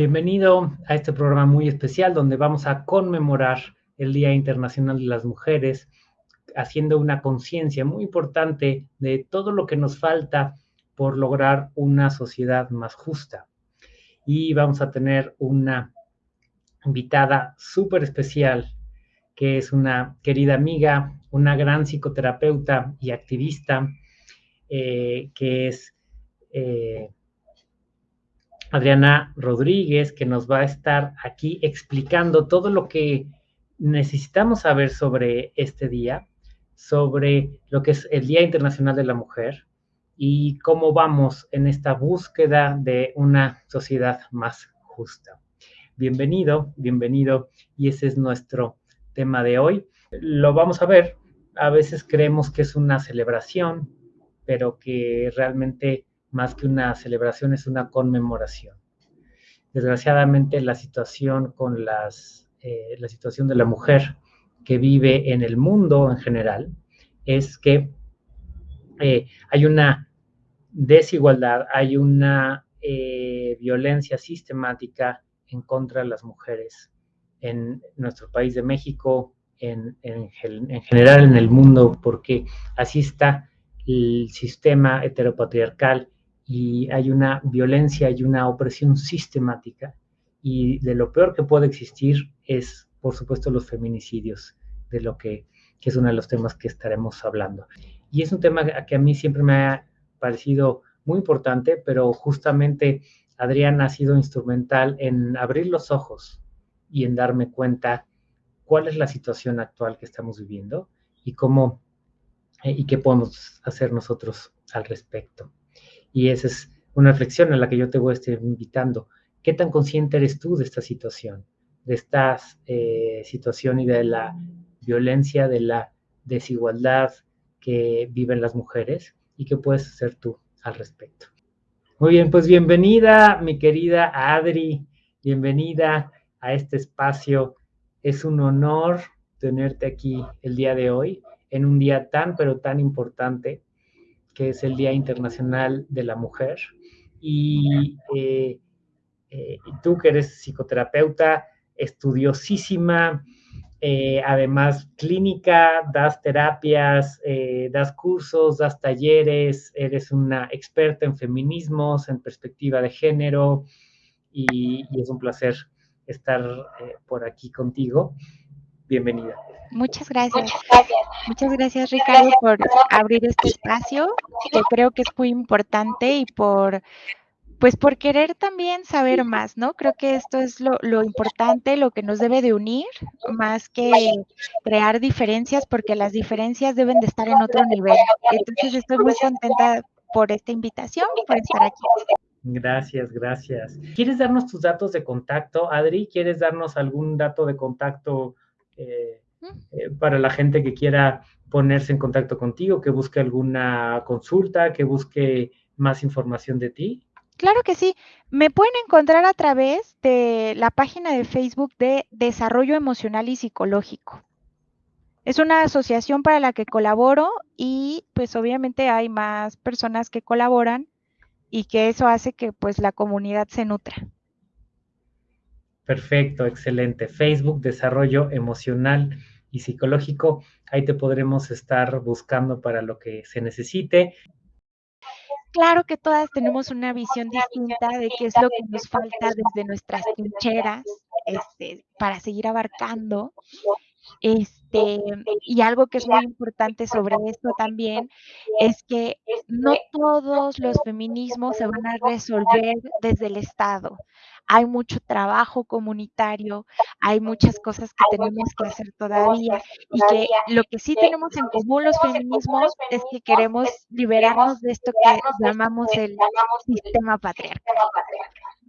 Bienvenido a este programa muy especial donde vamos a conmemorar el Día Internacional de las Mujeres, haciendo una conciencia muy importante de todo lo que nos falta por lograr una sociedad más justa. Y vamos a tener una invitada súper especial, que es una querida amiga, una gran psicoterapeuta y activista, eh, que es... Eh, Adriana Rodríguez, que nos va a estar aquí explicando todo lo que necesitamos saber sobre este día, sobre lo que es el Día Internacional de la Mujer y cómo vamos en esta búsqueda de una sociedad más justa. Bienvenido, bienvenido, y ese es nuestro tema de hoy. Lo vamos a ver, a veces creemos que es una celebración, pero que realmente más que una celebración, es una conmemoración. Desgraciadamente, la situación con las, eh, la situación de la mujer que vive en el mundo en general es que eh, hay una desigualdad, hay una eh, violencia sistemática en contra de las mujeres en nuestro país de México, en, en, en general en el mundo, porque así está el sistema heteropatriarcal y hay una violencia y una opresión sistemática. Y de lo peor que puede existir es, por supuesto, los feminicidios, de lo que, que es uno de los temas que estaremos hablando. Y es un tema que a mí siempre me ha parecido muy importante, pero justamente Adrián ha sido instrumental en abrir los ojos y en darme cuenta cuál es la situación actual que estamos viviendo y cómo eh, y qué podemos hacer nosotros al respecto. Y esa es una reflexión a la que yo te voy a estar invitando. ¿Qué tan consciente eres tú de esta situación? De esta eh, situación y de la violencia, de la desigualdad que viven las mujeres y qué puedes hacer tú al respecto. Muy bien, pues bienvenida, mi querida Adri, bienvenida a este espacio. Es un honor tenerte aquí el día de hoy, en un día tan, pero tan importante que es el Día Internacional de la Mujer. Y eh, eh, tú que eres psicoterapeuta, estudiosísima, eh, además clínica, das terapias, das cursos, das talleres, eres una experta en feminismos, en perspectiva de género, y, y es un placer estar por aquí contigo. Bienvenida. Muchas gracias. Muchas gracias. Ricardo, por abrir este espacio, que creo que es muy importante y por, pues por querer también saber más, ¿no? Creo que esto es lo, lo importante, lo que nos debe de unir, más que crear diferencias, porque las diferencias deben de estar en otro nivel. Entonces estoy muy contenta por esta invitación y por estar aquí. Gracias, gracias. ¿Quieres darnos tus datos de contacto, Adri? ¿Quieres darnos algún dato de contacto? Eh, eh, para la gente que quiera ponerse en contacto contigo, que busque alguna consulta, que busque más información de ti? Claro que sí. Me pueden encontrar a través de la página de Facebook de Desarrollo Emocional y Psicológico. Es una asociación para la que colaboro y pues obviamente hay más personas que colaboran y que eso hace que pues la comunidad se nutra. Perfecto, excelente. Facebook Desarrollo Emocional y psicológico. Ahí te podremos estar buscando para lo que se necesite. Claro que todas tenemos una visión distinta de qué es lo que nos falta desde nuestras trincheras este, para seguir abarcando. Este, y algo que es muy importante sobre esto también es que no todos los feminismos se van a resolver desde el Estado. Hay mucho trabajo comunitario, hay muchas cosas que tenemos que hacer todavía y que lo que sí tenemos en común los feminismos es que queremos liberarnos de esto que llamamos el sistema patriarcal.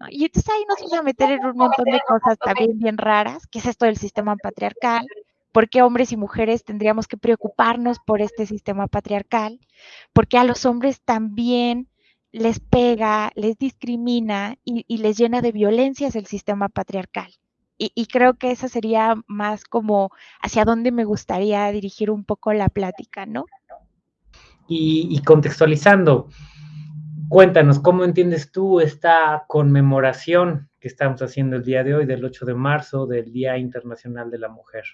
Y entonces ahí nos vamos a meter en un montón de cosas también bien raras, que es esto del sistema patriarcal, por qué hombres y mujeres tendríamos que preocuparnos por este sistema patriarcal, porque a los hombres también les pega, les discrimina y, les llena de violencias el sistema patriarcal. y, creo que esa sería más como hacia dónde me gustaría dirigir un poco la plática, ¿no? Y, contextualizando, cuéntanos, ¿cómo entiendes tú esta conmemoración que estamos haciendo el día de hoy, del 8 de marzo, del Día Internacional de la Mujer?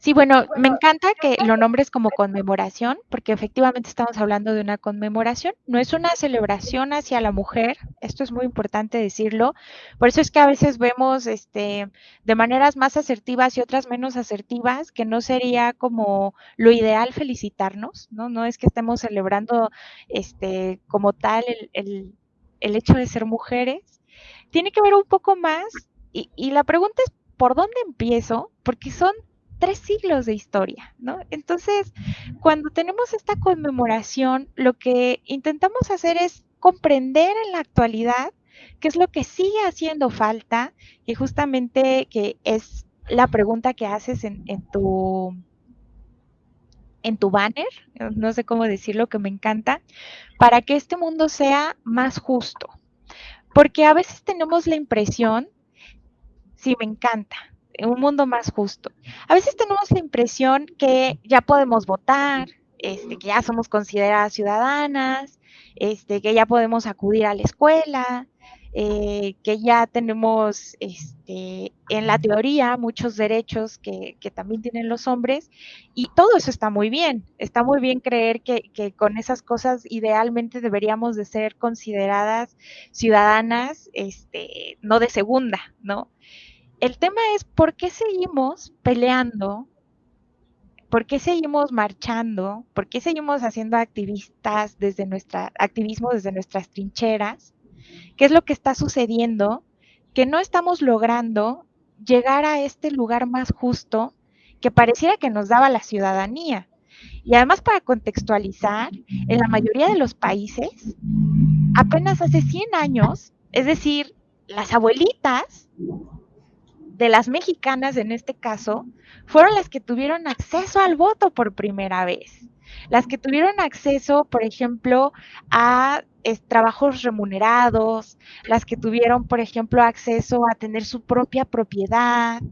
Sí, bueno, me encanta que lo nombres como conmemoración, porque efectivamente estamos hablando de una conmemoración, no es una celebración hacia la mujer, esto es muy importante decirlo, por eso es que a veces vemos este, de maneras más asertivas y otras menos asertivas, que no sería como lo ideal felicitarnos, ¿no? No es que estemos celebrando este, como tal el, hecho de ser mujeres, tiene que ver un poco más, y, y la pregunta es, ¿por dónde empiezo? Porque son tres siglos de historia, ¿no? Entonces, cuando tenemos esta conmemoración, lo que intentamos hacer es comprender en la actualidad qué es lo que sigue haciendo falta, y justamente que es la pregunta que haces en, tu en tu banner, no sé cómo decirlo, que me encanta, para que este mundo sea más justo. Porque a veces tenemos la impresión, sí, me encanta, un mundo más justo. A veces tenemos la impresión que ya podemos votar, este, que ya somos consideradas ciudadanas, este, que ya podemos acudir a la escuela, eh, que ya tenemos este, en la teoría muchos derechos que, también tienen los hombres y todo eso está muy bien. Está muy bien creer que, con esas cosas idealmente deberíamos de ser consideradas ciudadanas, este, no de segunda, ¿no? El tema es por qué seguimos peleando, por qué seguimos marchando, por qué seguimos haciendo activistas desde nuestra, activismo desde nuestras trincheras, qué es lo que está sucediendo, que no estamos logrando llegar a este lugar más justo que pareciera que nos daba la ciudadanía. Y además para contextualizar, en la mayoría de los países, apenas hace 100 años, es decir, las abuelitas de las mexicanas en este caso, fueron las que tuvieron acceso al voto por primera vez. Las que tuvieron acceso, por ejemplo, a trabajos remunerados, las que tuvieron, por ejemplo, acceso a tener su propia propiedad,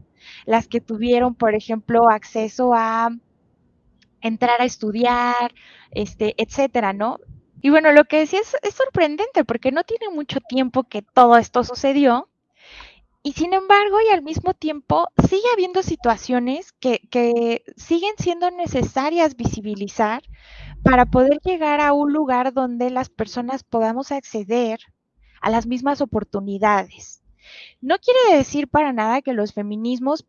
las que tuvieron, por ejemplo, acceso a entrar a estudiar, este, etcétera, ¿no? Y bueno, lo que decía es, es sorprendente porque no tiene mucho tiempo que todo esto sucedió y sin embargo, y al mismo tiempo, sigue habiendo situaciones que, siguen siendo necesarias visibilizar para poder llegar a un lugar donde las personas podamos acceder a las mismas oportunidades. No quiere decir para nada que los feminismos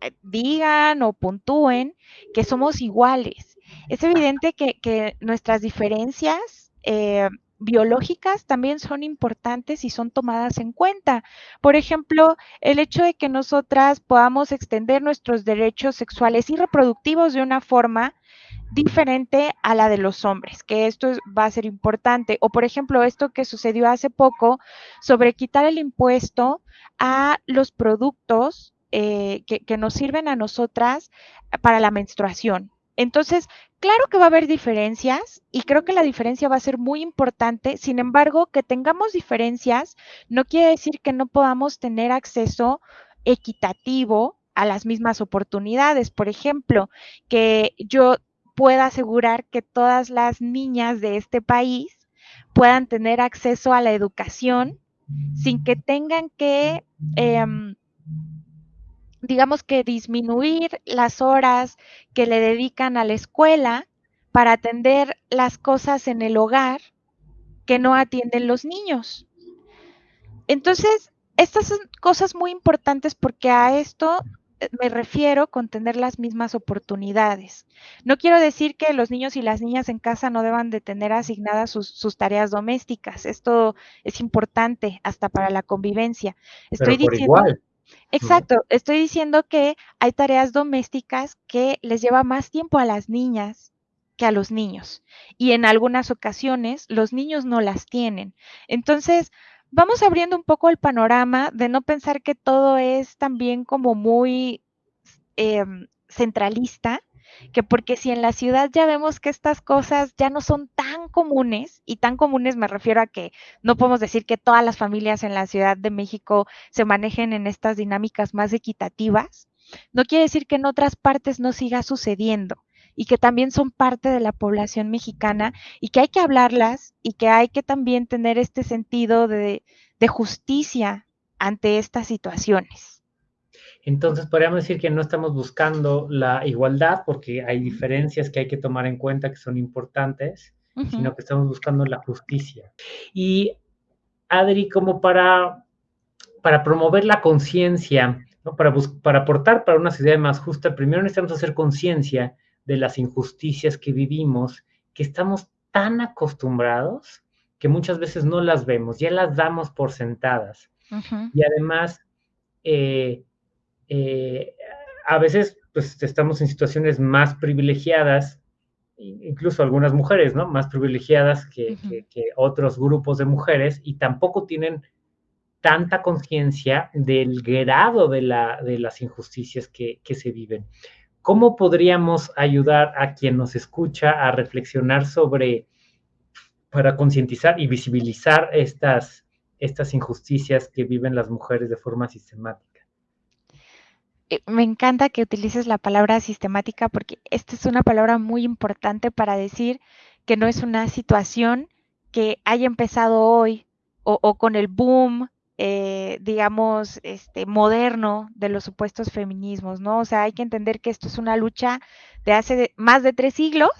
eh, digan o puntúen que somos iguales. Es evidente que, nuestras diferencias eh, biológicas también son importantes y son tomadas en cuenta. Por ejemplo, el hecho de que nosotras podamos extender nuestros derechos sexuales y reproductivos de una forma diferente a la de los hombres, que esto va a ser importante. O por ejemplo, esto que sucedió hace poco sobre quitar el impuesto a los productos eh, que, que nos sirven a nosotras para la menstruación. Entonces, claro que va a haber diferencias y creo que la diferencia va a ser muy importante. Sin embargo, que tengamos diferencias no quiere decir que no podamos tener acceso equitativo a las mismas oportunidades. Por ejemplo, que yo pueda asegurar que todas las niñas de este país puedan tener acceso a la educación sin que tengan que em, digamos que disminuir las horas que le dedican a la escuela para atender las cosas en el hogar que no atienden los niños. Entonces, estas son cosas muy importantes porque a esto eh, me refiero con tener las mismas oportunidades. No quiero decir que los niños y las niñas en casa no deban de tener asignadas sus, tareas domésticas. Esto es importante hasta para la convivencia. Estoy diciendo, Exacto, estoy diciendo que hay tareas domésticas que les lleva más tiempo a las niñas que a los niños. Y en algunas ocasiones los niños no las tienen. Entonces, vamos abriendo un poco el panorama de no pensar que todo es también como muy em, centralista que porque si en la ciudad ya vemos que estas cosas ya no son tan comunes, y tan comunes me refiero a que no podemos decir que todas las familias en la Ciudad de México se manejen en estas dinámicas más equitativas, no quiere decir que en otras partes no siga sucediendo y que también son parte de la población mexicana y que hay que hablarlas y que hay que también tener este sentido de, justicia ante estas situaciones. Entonces, podríamos decir que no estamos buscando la igualdad porque hay diferencias que hay que tomar en cuenta que son importantes, sino que estamos buscando la justicia. Y Adri, como para, para promover la conciencia, ¿no? para, para aportar para una sociedad más justa, primero necesitamos hacer conciencia de las injusticias que vivimos, que estamos tan acostumbrados que muchas veces no las vemos, ya las damos por sentadas. Y además, eh, eh, a veces pues estamos en situaciones más privilegiadas, incluso algunas mujeres, ¿no? Más privilegiadas que, otros grupos de mujeres y tampoco tienen tanta conciencia del grado de, la, de las injusticias que, que, se viven. ¿Cómo podríamos ayudar a quien nos escucha a reflexionar sobre, para concientizar y visibilizar estas, estas injusticias que viven las mujeres de forma sistemática? Eh, me encanta que utilices la palabra sistemática porque esta es una palabra muy importante para decir que no es una situación que haya empezado hoy o, con el boom, eh, digamos, este, moderno de los supuestos feminismos, ¿no? O sea, hay que entender que esto es una lucha de hace más de tres siglos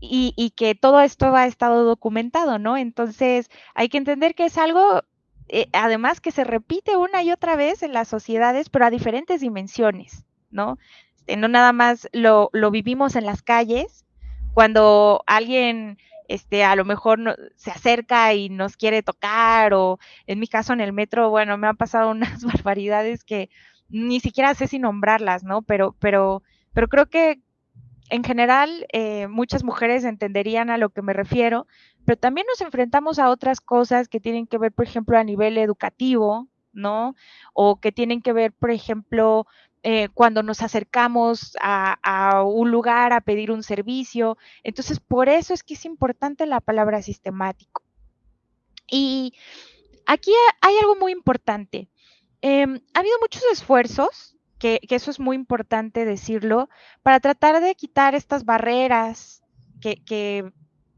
y, y, que todo esto ha estado documentado, ¿no? Entonces, hay que entender que es algo eh, además que se repite una y otra vez en las sociedades, pero a diferentes dimensiones, ¿no? Este, no nada más lo, lo vivimos en las calles, cuando alguien este, a lo mejor se acerca y nos quiere tocar, o en mi caso en el metro, bueno, me han pasado unas barbaridades que ni siquiera sé si nombrarlas, ¿no? Pero, pero, pero creo que en general eh, muchas mujeres entenderían a lo que me refiero, pero también nos enfrentamos a otras cosas que tienen que ver, por ejemplo, a nivel educativo, ¿no? O que tienen que ver, por ejemplo, eh, cuando nos acercamos a, un lugar a pedir un servicio. Entonces, por eso es que es importante la palabra sistemático. Y aquí hay algo muy importante. Eh, ha habido muchos esfuerzos, que, eso es muy importante decirlo, para tratar de quitar estas barreras que,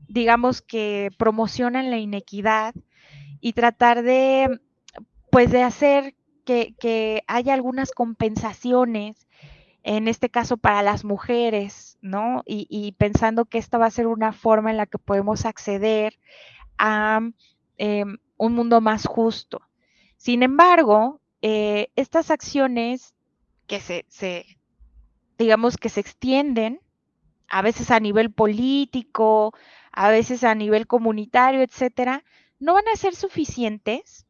digamos que promocionan la inequidad y tratar de, pues, de hacer que, haya algunas compensaciones, en este caso para las mujeres, ¿no? Y, pensando que esta va a ser una forma en la que podemos acceder a eh, un mundo más justo. Sin embargo, eh, estas acciones que se, se, digamos que se extienden, a veces a nivel político, a veces a nivel comunitario, etcétera, no van a ser suficientes.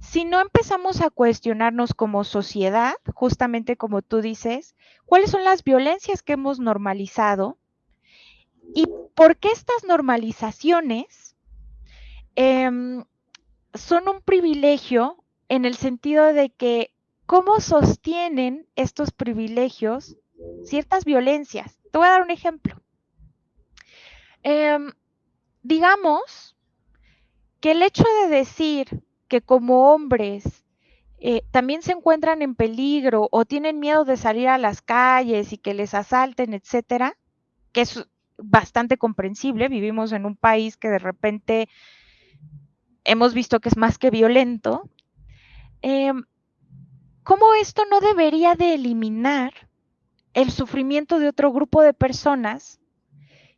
Si no empezamos a cuestionarnos como sociedad, justamente como tú dices, cuáles son las violencias que hemos normalizado y por qué estas normalizaciones eh, son un privilegio en el sentido de que cómo sostienen estos privilegios ciertas violencias. Te voy a dar un ejemplo. Eh, digamos que el hecho de decir que como hombres eh, también se encuentran en peligro o tienen miedo de salir a las calles y que les asalten, etcétera, que es bastante comprensible. Vivimos en un país que de repente hemos visto que es más que violento. Eh, ¿Cómo esto no debería de eliminar el sufrimiento de otro grupo de personas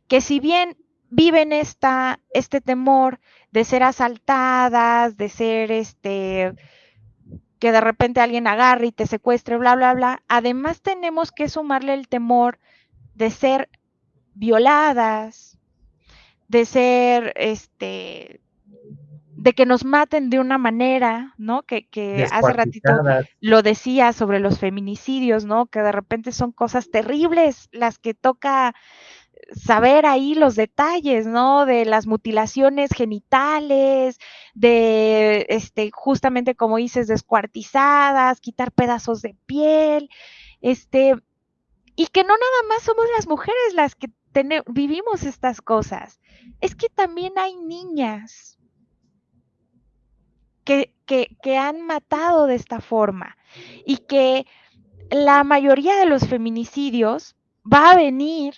que si bien viven esta, este temor de ser asaltadas, de ser este, que de repente alguien agarre y te secuestre, bla, bla, bla, además tenemos que sumarle el temor de ser violadas, de ser, este, de que nos maten de una manera, ¿no? Que, que hace ratito lo decía sobre los feminicidios, ¿no? Que de repente son cosas terribles las que toca saber ahí los detalles, ¿no? De las mutilaciones genitales, de, este, justamente como dices, descuartizadas, quitar pedazos de piel, este, y que no nada más somos las mujeres las que vivimos estas cosas, es que también hay niñas que, han matado de esta forma y que la mayoría de los feminicidios va a venir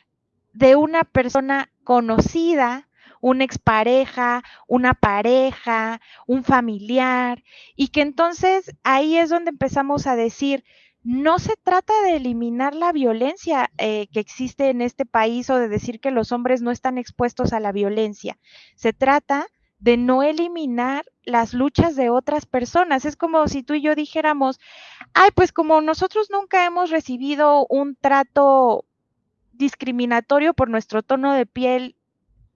de una persona conocida, una expareja, una pareja, un familiar, y que entonces ahí es donde empezamos a decir, no se trata de eliminar la violencia eh, que existe en este país o de decir que los hombres no están expuestos a la violencia. Se trata de no eliminar las luchas de otras personas. Es como si tú y yo dijéramos, ay, pues como nosotros nunca hemos recibido un trato discriminatorio por nuestro tono de piel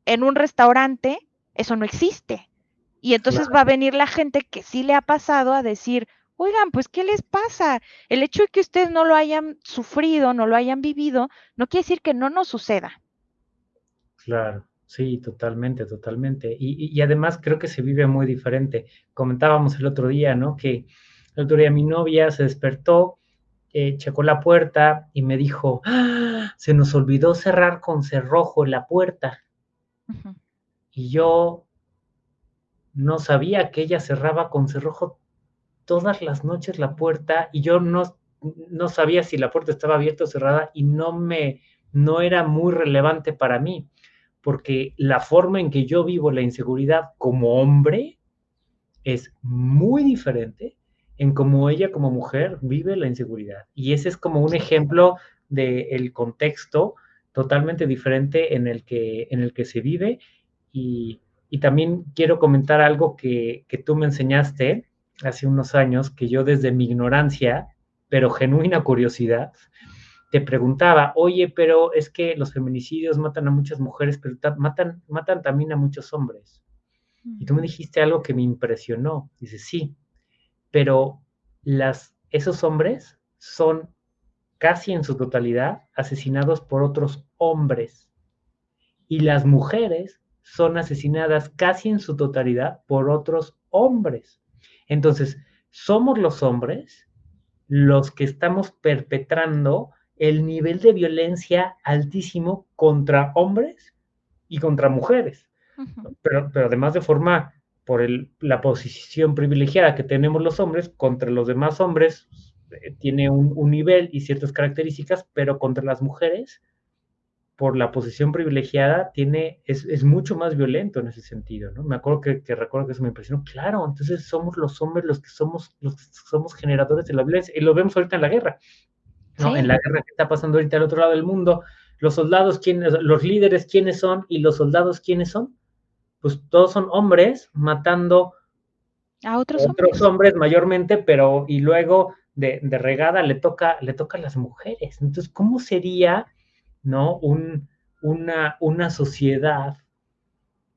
en un restaurante, eso no existe. Y entonces va a venir la gente que sí le ha pasado a decir, oigan, pues, ¿qué les pasa? El hecho de que ustedes no lo hayan sufrido, no lo hayan vivido, no quiere decir que no nos suceda. Claro, sí, totalmente, totalmente. Y, además creo que se vive muy diferente. Comentábamos el otro día, ¿no? Que el otro día mi novia se despertó, eh, checó la puerta y me dijo, ¡Ah! se nos olvidó cerrar con cerrojo la puerta. Y yo no sabía que ella cerraba con cerrojo todas las noches la puerta y yo no, no sabía si la puerta estaba abierta o cerrada y no me, no era muy relevante para mí, porque la forma en que yo vivo la inseguridad como hombre es muy diferente en cómo ella como mujer vive la inseguridad. Y ese es como un ejemplo del contexto totalmente diferente en el que, en el que se vive. Y, y también quiero comentar algo que, que tú me enseñaste, hace unos años que yo desde mi ignorancia, pero genuina curiosidad, te preguntaba, oye, pero es que los feminicidios matan a muchas mujeres, pero matan, matan también a muchos hombres. Y tú me dijiste algo que me impresionó. Dices, sí, pero las, esos hombres son casi en su totalidad asesinados por otros hombres. Y las mujeres son asesinadas casi en su totalidad por otros hombres. Entonces, somos los hombres los que estamos perpetrando el nivel de violencia altísimo contra hombres y contra mujeres, pero, pero, además de forma por el, la posición privilegiada que tenemos los hombres contra los demás hombres, eh, tiene un, un, nivel y ciertas características, pero contra las mujeres por la posición privilegiada, tiene, es, es, mucho más violento en ese sentido, ¿no? Me acuerdo que, que, recuerdo que eso me impresionó. Claro, entonces somos los hombres los que somos, los que somos generadores de la violencia, y lo vemos ahorita en la guerra, ¿no? En la guerra que está pasando ahorita al otro lado del mundo, los soldados, ¿quiénes, los líderes, ¿quiénes son? Y los soldados, ¿quiénes son? Pues todos son hombres matando a otros, otros hombres. hombres. mayormente, pero y luego de, de regada le toca, le toca a las mujeres. Entonces, ¿cómo sería ¿no? una, una sociedad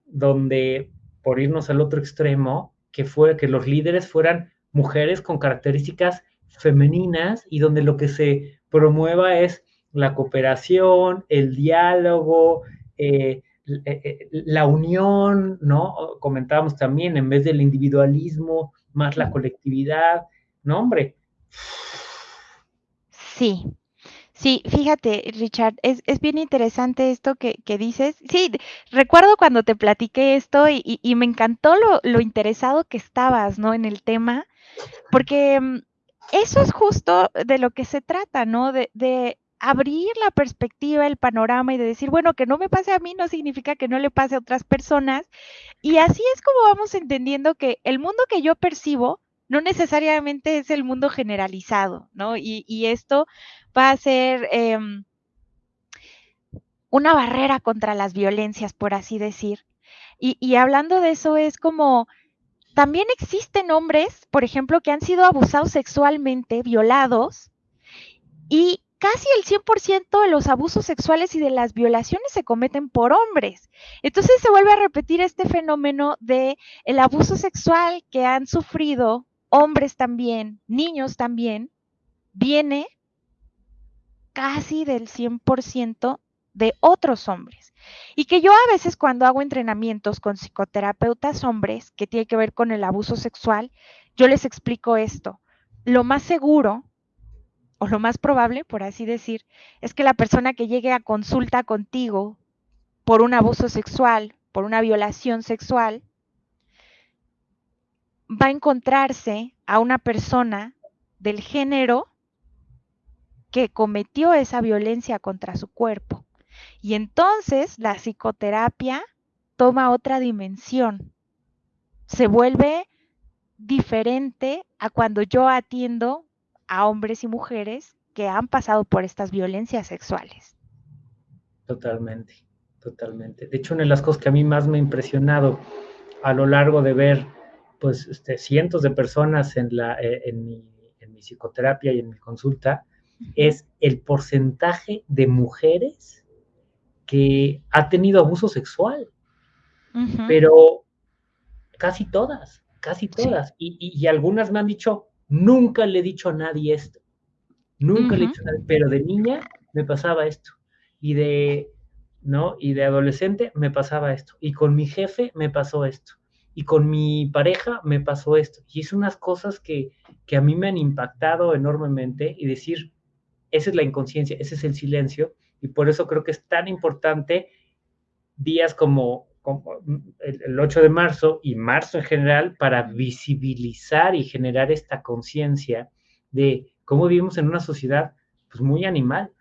donde, por irnos al otro extremo, que fue que los líderes fueran mujeres con características femeninas y donde lo que se promueva es la cooperación, el diálogo, eh, eh, eh, la unión, ¿no? Comentábamos también, en vez del individualismo, más la colectividad, ¿no, hombre? Sí, Sí, fíjate, Richard, es, es bien interesante esto que, que, dices. Sí, recuerdo cuando te platiqué esto y, y, me encantó lo, lo, interesado que estabas, ¿no? En el tema, porque mm, eso es justo de lo que se trata, ¿no? De, abrir la perspectiva, el panorama y de decir, bueno, que no me pase a mí no significa que no le pase a otras personas. Y así es como vamos entendiendo que el mundo que yo percibo no necesariamente es el mundo generalizado, ¿no? Y, y esto va a ser em, una barrera contra las violencias, por así decir. Y, hablando de eso, es como, también existen hombres, por ejemplo, que han sido abusados sexualmente, violados, y casi el 100% de los abusos sexuales y de las violaciones se cometen por hombres. Entonces se vuelve a repetir este fenómeno de el abuso sexual que han sufrido hombres también, niños también, viene casi del 100% de otros hombres. Y que yo a veces cuando hago entrenamientos con psicoterapeutas hombres que tiene que ver con el abuso sexual, yo les explico esto. Lo más seguro o lo más probable, por así decir, es que la persona que llegue a consulta contigo por un abuso sexual, por una violación sexual, va a encontrarse a una persona del género que cometió esa violencia contra su cuerpo. Y entonces la psicoterapia toma otra dimensión. Se vuelve diferente a cuando yo atiendo a hombres y mujeres que han pasado por estas violencias sexuales. Totalmente, totalmente. De hecho, una de las cosas que a mí más me ha impresionado a lo largo de ver pues este, cientos de personas en, la, eh, en, mi, psicoterapia y en mi consulta es el porcentaje de mujeres que ha tenido abuso sexual, pero casi todas, casi todas. Y, algunas me han dicho, nunca le he dicho a nadie esto, nunca le he dicho a nadie, pero de niña me pasaba esto, y de, ¿no? Y de adolescente me pasaba esto, y con mi jefe me pasó esto. Y con mi pareja me pasó esto. Y es unas cosas que, a mí me han impactado enormemente. Y decir, esa es la inconsciencia, ese es el silencio. Y por eso creo que es tan importante días como, el, 8 de marzo y marzo en general para visibilizar y generar esta conciencia de cómo vivimos en una sociedad pues, muy animal,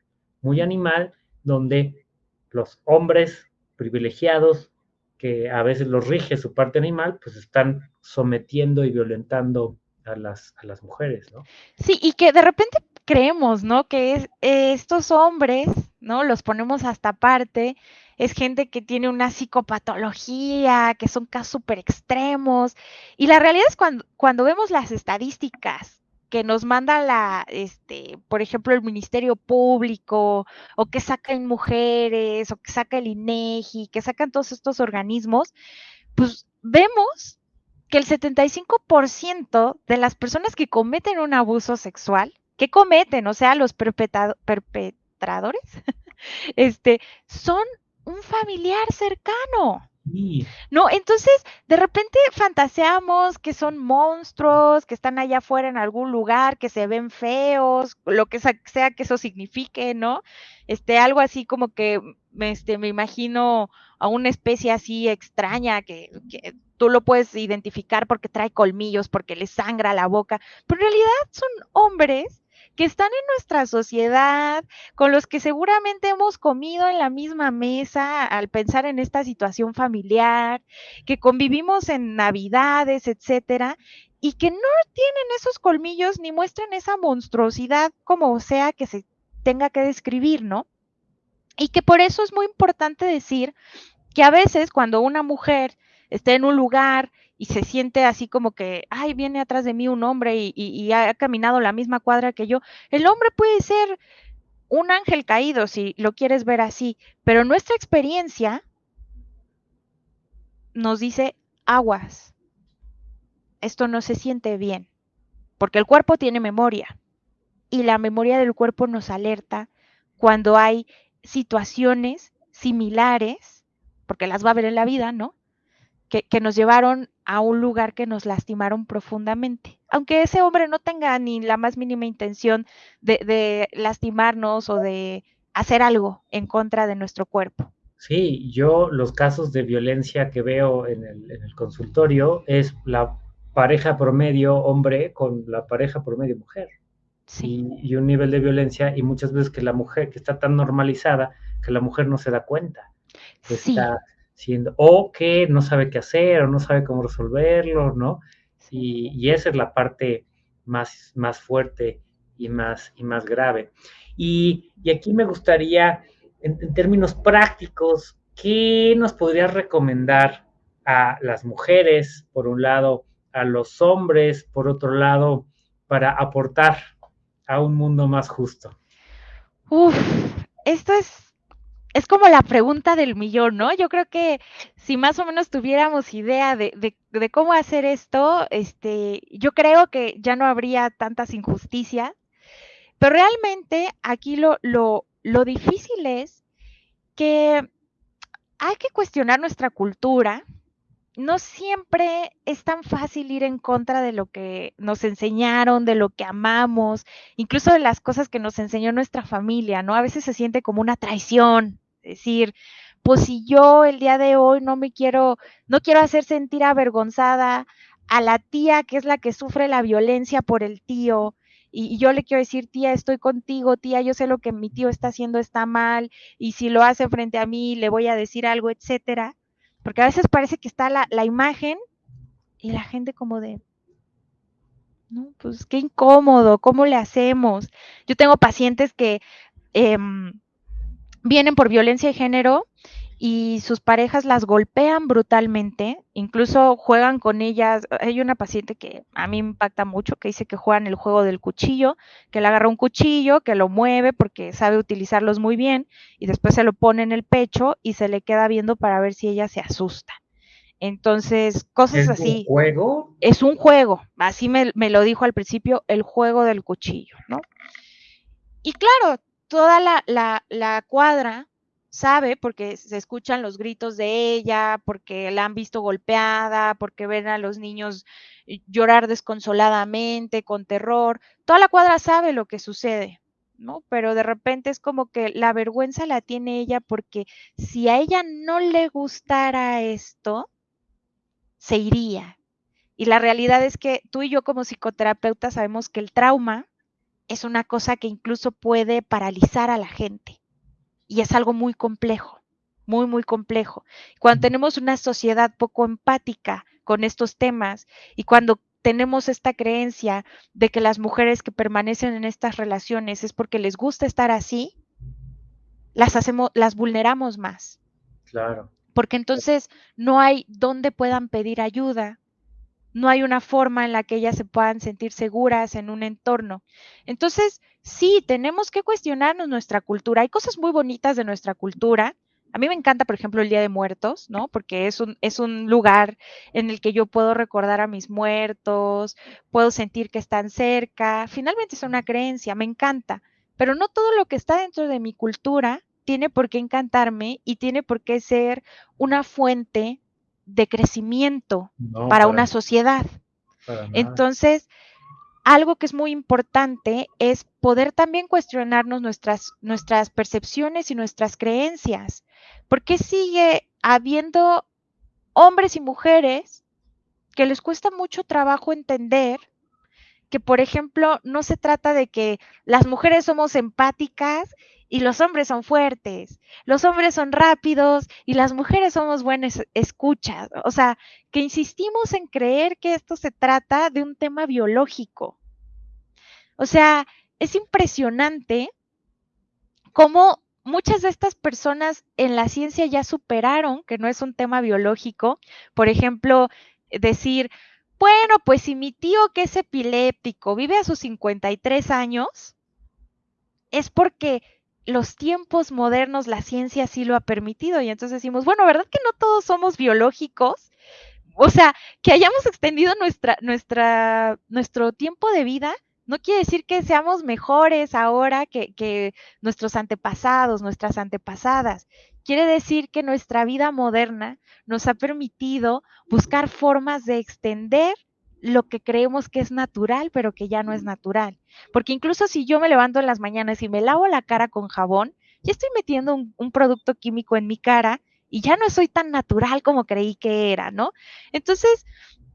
muy animal, donde los hombres privilegiados, que a veces los rige su parte animal, pues están sometiendo y violentando a las, a las mujeres, ¿no? Sí, y que de repente creemos, ¿no? Que es, estos hombres, ¿no? Los ponemos hasta aparte, es gente que tiene una psicopatología, que son casos súper extremos, y la realidad es cuando, cuando vemos las estadísticas que nos manda la, este, por ejemplo, el Ministerio Público, o que sacan mujeres, o que saca el INEGI, que sacan todos estos organismos, pues vemos que el 75% de las personas que cometen un abuso sexual, que cometen, o sea, los este, son un familiar cercano. No, entonces de repente fantaseamos que son monstruos, que están allá afuera en algún lugar, que se ven feos, lo que sea que eso signifique, ¿no? Este, algo así como que este, me imagino a una especie así extraña que, que tú lo puedes identificar porque trae colmillos, porque le sangra la boca, pero en realidad son hombres que están en nuestra sociedad, con los que seguramente hemos comido en la misma mesa al pensar en esta situación familiar, que convivimos en navidades, etcétera, y que no tienen esos colmillos ni muestran esa monstruosidad como sea que se tenga que describir, ¿no? Y que por eso es muy importante decir que a veces cuando una mujer está en un lugar y se siente así como que, ay, viene atrás de mí un hombre y, ha caminado la misma cuadra que yo. El hombre puede ser un ángel caído, si lo quieres ver así, pero nuestra experiencia nos dice aguas. Esto no se siente bien, porque el cuerpo tiene memoria y la memoria del cuerpo nos alerta cuando hay situaciones similares, porque las va a ver en la vida, ¿no? que, nos llevaron a un lugar que nos lastimaron profundamente. Aunque ese hombre no tenga ni la más mínima intención de, lastimarnos o de hacer algo en contra de nuestro cuerpo. Sí, yo los casos de violencia que veo en el, consultorio es la pareja promedio hombre con la pareja promedio mujer. Sí. Y, un nivel de violencia y muchas veces que la mujer, que está tan normalizada, que la mujer no se da cuenta. sí o que no sabe qué hacer o no sabe cómo resolverlo, ¿no? Y, esa es la parte más, más fuerte y más, y más grave. Y, aquí me gustaría, en, términos prácticos, ¿qué nos podrías recomendar a las mujeres, por un lado, a los hombres, por otro lado, para aportar a un mundo más justo? Uf, esto es es como la pregunta del millón, ¿no? Yo creo que si más o menos tuviéramos idea de, cómo hacer esto, este, yo creo que ya no habría tantas injusticias, pero realmente aquí lo, difícil es que hay que cuestionar nuestra cultura no siempre es tan fácil ir en contra de lo que nos enseñaron, de lo que amamos, incluso de las cosas que nos enseñó nuestra familia, ¿no? A veces se siente como una traición, decir, pues si yo el día de hoy no me quiero, no quiero hacer sentir avergonzada a la tía que es la que sufre la violencia por el tío, y, yo le quiero decir, tía, estoy contigo, tía, yo sé lo que mi tío está haciendo está mal, y si lo hace frente a mí, le voy a decir algo, etcétera porque a veces parece que está la, imagen y la gente como de, no, pues qué incómodo, ¿cómo le hacemos? Yo tengo pacientes que em, vienen por violencia de género y sus parejas las golpean brutalmente, incluso juegan con ellas. Hay una paciente que a mí me impacta mucho, que dice que juegan el juego del cuchillo, que le agarra un cuchillo, que lo mueve porque sabe utilizarlos muy bien, y después se lo pone en el pecho y se le queda viendo para ver si ella se asusta. Entonces, cosas así. ¿Es un juego? Es un juego, así me, me lo dijo al principio, el juego del cuchillo, ¿no? Y claro, toda la, la, cuadra sabe porque se escuchan los gritos de ella, porque la han visto golpeada, porque ven a los niños eh, llorar desconsoladamente, con terror. Toda la cuadra sabe lo que sucede, ¿no? Pero de repente es como que la vergüenza la tiene ella porque si a ella no le gustara esto, se iría. Y la realidad es que tú y yo como psicoterapeuta sabemos que el trauma es una cosa que incluso puede paralizar a la gente y es algo muy complejo, muy, muy complejo. Cuando tenemos una sociedad poco empática con estos temas y cuando tenemos esta creencia de que las mujeres que permanecen en estas relaciones es porque les gusta estar así, las hacemos, las vulneramos más. Claro. Porque entonces no hay donde puedan pedir ayuda, no hay una forma en la que ellas se puedan sentir seguras en un entorno. Entonces, sí, tenemos que cuestionarnos nuestra cultura. Hay cosas muy bonitas de nuestra cultura. A mí me encanta, por ejemplo, el Día de Muertos, ¿no? Porque es un, es un lugar en el que yo puedo recordar a mis muertos, puedo sentir que están cerca. Finalmente es una creencia, me encanta. Pero no todo lo que está dentro de mi cultura tiene por qué encantarme y tiene por qué ser una fuente de crecimiento para, una sociedad. Entonces, algo que es muy importante es poder también cuestionarnos nuestras, nuestras percepciones y nuestras creencias. ¿Por qué sigue habiendo hombres y mujeres que les cuesta mucho trabajo entender que, por ejemplo, no se trata de que las mujeres somos empáticas y los hombres son fuertes, los hombres son rápidos y las mujeres somos buenas escuchas. O sea, que insistimos en creer que esto se trata de un tema biológico. O sea, es impresionante cómo muchas de estas personas en la ciencia ya superaron que no es un tema biológico. Por ejemplo, decir, bueno, pues si mi tío que es epiléptico vive a sus 53 años, es porque los tiempos modernos la ciencia sí lo ha permitido y entonces decimos, bueno, ¿verdad que no todos somos biológicos? O sea, que hayamos extendido nuestra, nuestra, nuestro tiempo de vida no quiere decir que seamos mejores ahora que, que nuestros antepasados, nuestras antepasadas. Quiere decir que nuestra vida moderna nos ha permitido buscar formas de extender lo que creemos que es natural, pero que ya no es natural. Porque incluso si yo me levanto en las mañanas y me lavo la cara con jabón, ya estoy metiendo un, producto químico en mi cara y ya no soy tan natural como creí que era, ¿no? Entonces,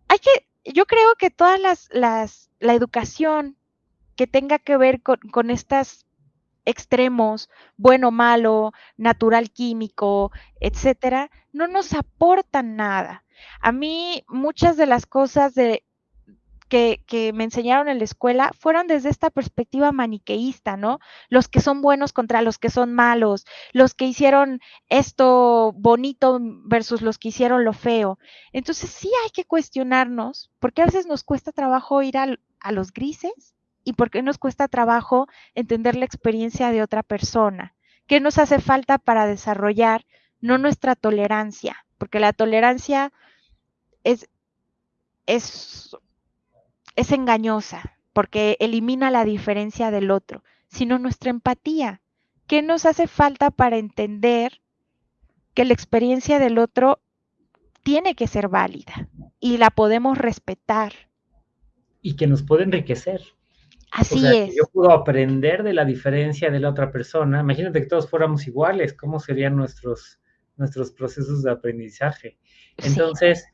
hay que, yo creo que todas las, las la educación que tenga que ver con, con estos extremos, bueno, malo, natural, químico, etcétera, no nos aportan nada. A mí muchas de las cosas de que, me enseñaron en la escuela fueron desde esta perspectiva maniqueísta, ¿no? Los que son buenos contra los que son malos, los que hicieron esto bonito versus los que hicieron lo feo. Entonces sí hay que cuestionarnos, porque a veces nos cuesta trabajo ir a los grises y porque nos cuesta trabajo entender la experiencia de otra persona. ¿Qué nos hace falta para desarrollar no nuestra tolerancia? Porque la tolerancia es, es es engañosa porque elimina la diferencia del otro, sino nuestra empatía. ¿Qué nos hace falta para entender que la experiencia del otro tiene que ser válida y la podemos respetar. Y que nos puede enriquecer. Así es. yo puedo aprender de la diferencia de la otra persona. Imagínate que todos fuéramos iguales, ¿cómo serían nuestros, nuestros procesos de aprendizaje? Entonces,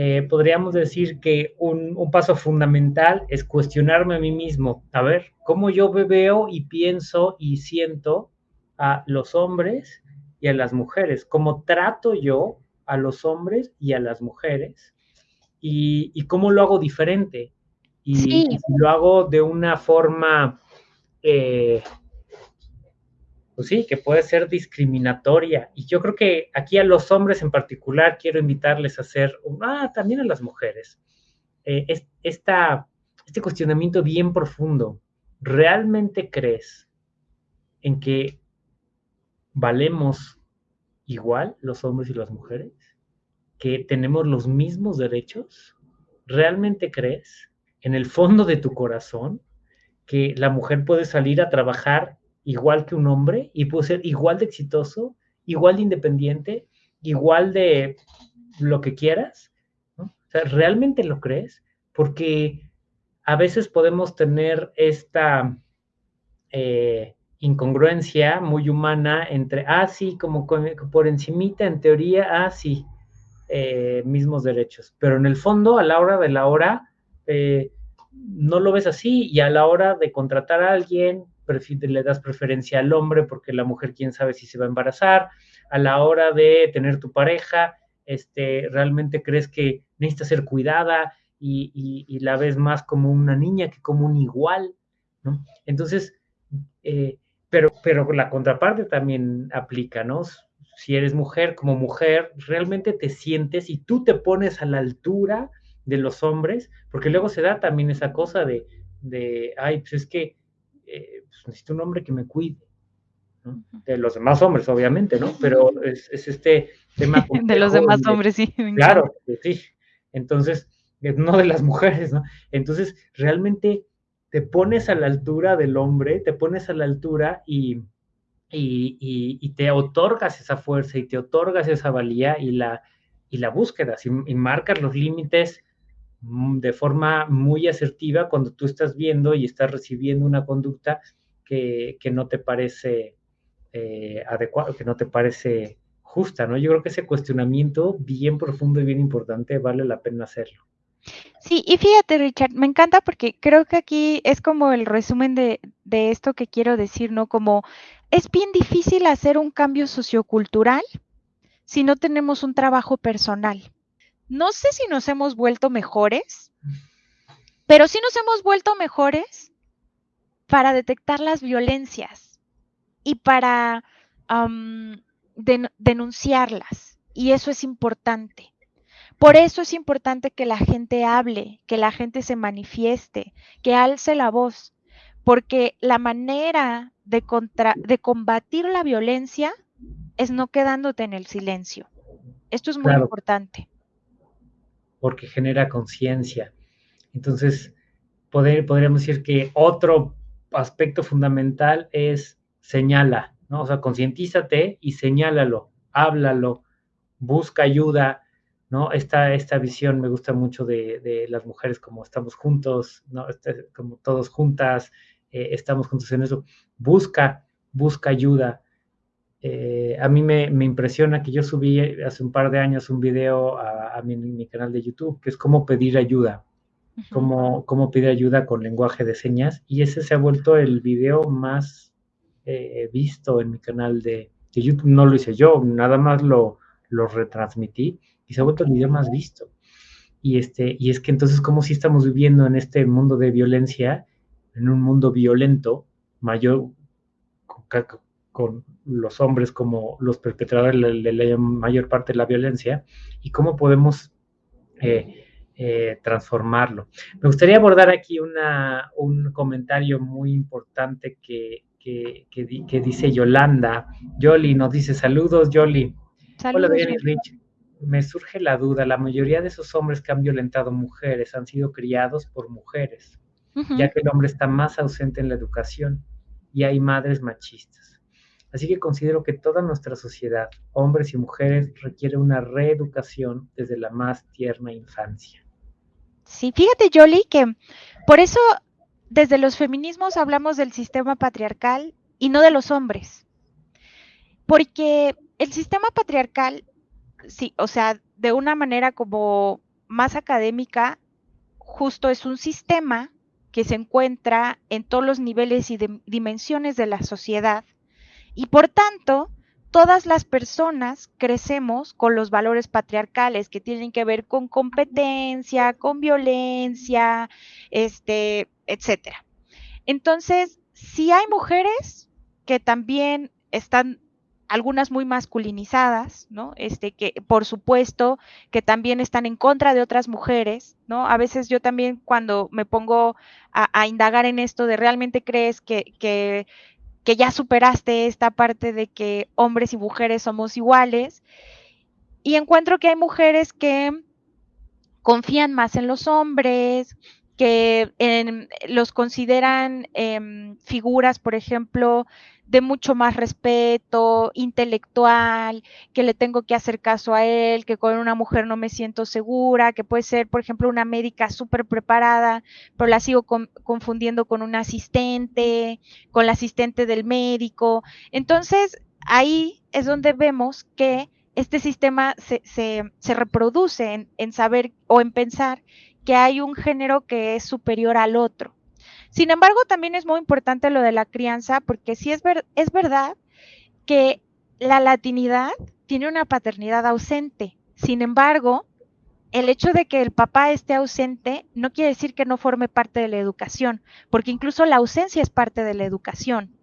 eh, podríamos decir que un, un, paso fundamental es cuestionarme a mí mismo, a ver, cómo yo veo y pienso y siento a los hombres y a las mujeres, cómo trato yo a los hombres y a las mujeres y, y cómo lo hago diferente. Y, lo hago de una forma, eh, pues sí, que puede ser discriminatoria. Y yo creo que aquí a los hombres en particular quiero invitarles a hacer, ah, también a las mujeres, eh, este cuestionamiento bien profundo. ¿Realmente crees en que valemos igual los hombres y las mujeres? ¿Que tenemos los mismos derechos? ¿Realmente crees? en el fondo de tu corazón que la mujer puede salir a trabajar igual que un hombre y puede ser igual de exitoso, igual de independiente, igual de lo que quieras? O sea, ¿realmente lo crees? Porque a veces podemos tener esta eh, incongruencia muy humana entre, ah, sí, como por encimita, en teoría, ah, sí, eh, mismos derechos, pero en el fondo, a la hora de la hora, eh, no lo ves así y a la hora de contratar a alguien, le das preferencia al hombre porque la mujer quién sabe si se va a embarazar, a la hora de tener tu pareja, este, realmente crees que necesita ser cuidada y, la ves más como una niña que como un igual, ¿no? Entonces, eh, pero, pero la contraparte también aplica, ¿no? Si eres mujer, como mujer, realmente te sientes y tú te pones a la altura de los hombres, porque luego se da también esa cosa de, de ay, pues es que eh, pues necesito un hombre que me cuide. De los demás hombres, obviamente, ¿no? Pero es, este tema. de los demás hombres, sí. Claro, pues sí. Entonces, eh, no de las mujeres, ¿no? Entonces, realmente te pones a la altura del hombre, te pones a la altura y, y, te otorgas esa fuerza y te otorgas esa valía y la, y la búsqueda, y, marcas los límites de forma muy asertiva cuando tú estás viendo y estás recibiendo una conducta que, no te parece eh, adecuada, que no te parece justa, ¿no? Yo creo que ese cuestionamiento bien profundo y bien importante vale la pena hacerlo. Sí, y fíjate, Richard, me encanta porque creo que aquí es como el resumen de, de esto que quiero decir, ¿no? Como es bien difícil hacer un cambio sociocultural si no tenemos un trabajo personal no sé si nos hemos vuelto mejores, pero sí nos hemos vuelto mejores para detectar las violencias y para denunciarlas. Y eso es importante. Por eso es importante que la gente hable, que la gente se manifieste, que alce la voz, porque la manera de, de combatir la violencia es no quedándote en el silencio. Esto es muy importante porque genera conciencia. Entonces, poder, podríamos decir que otro aspecto fundamental es señala, ¿no? O sea, concientízate y señálalo, háblalo, busca ayuda, ¿no? Esta, esta visión me gusta mucho de, las mujeres como estamos juntos, ¿no? Este, como todos juntas, eh, estamos juntos en eso. Busca, busca ayuda, eh, a mí me, impresiona que yo subí hace un par de años un video a, mi, canal de YouTube, que es cómo pedir ayuda, cómo, pedir ayuda con lenguaje de señas, y ese se ha vuelto el video más eh, visto en mi canal de, YouTube. No lo hice yo, nada más lo, lo retransmití y se ha vuelto el video más visto. Y, este, y es que entonces, como si estamos viviendo en este mundo de violencia, en un mundo violento, mayor, con los hombres como los perpetradores de la, mayor parte de la violencia y cómo podemos eh, eh, transformarlo. Me gustaría abordar aquí una, un comentario muy importante que, que, dice Yolanda. Yoli nos dice saludos, Yoli. Hola, Rich. Me surge la duda, la mayoría de esos hombres que han violentado mujeres han sido criados por mujeres, ya que el hombre está más ausente en la educación y hay madres machistas. Así que considero que toda nuestra sociedad, hombres y mujeres, requiere una reeducación desde la más tierna infancia. Sí, fíjate, Jolie, que por eso desde los feminismos hablamos del sistema patriarcal y no de los hombres. Porque el sistema patriarcal, sí, o sea, de una manera como más académica, justo es un sistema que se encuentra en todos los niveles y dimensiones de la sociedad y por tanto todas las personas crecemos con los valores patriarcales que tienen que ver con competencia, con violencia, este, etcétera. Entonces, si hay mujeres que también están algunas muy masculinizadas, ¿no? Este, que por supuesto que también están en contra de otras mujeres, ¿no? A veces yo también cuando me pongo a, indagar en esto de realmente crees que, que, que ya superaste esta parte de que hombres y mujeres somos iguales, y encuentro que hay mujeres que confían más en los hombres, que los consideran em, figuras, por ejemplo, de mucho más respeto, intelectual, que le tengo que hacer caso a él, que con una mujer no me siento segura, que puede ser, por ejemplo, una médica súper preparada, pero la sigo confundiendo con un asistente, con la asistente del médico. Entonces, ahí es donde vemos que este sistema se, reproduce en saber o en pensar que hay un género que es superior al otro. Sin embargo, también es muy importante lo de la crianza, porque sí es, es verdad que la latinidad tiene una paternidad ausente. Sin embargo, el hecho de que el papá esté ausente no quiere decir que no forme parte de la educación, porque incluso la ausencia es parte de la educación.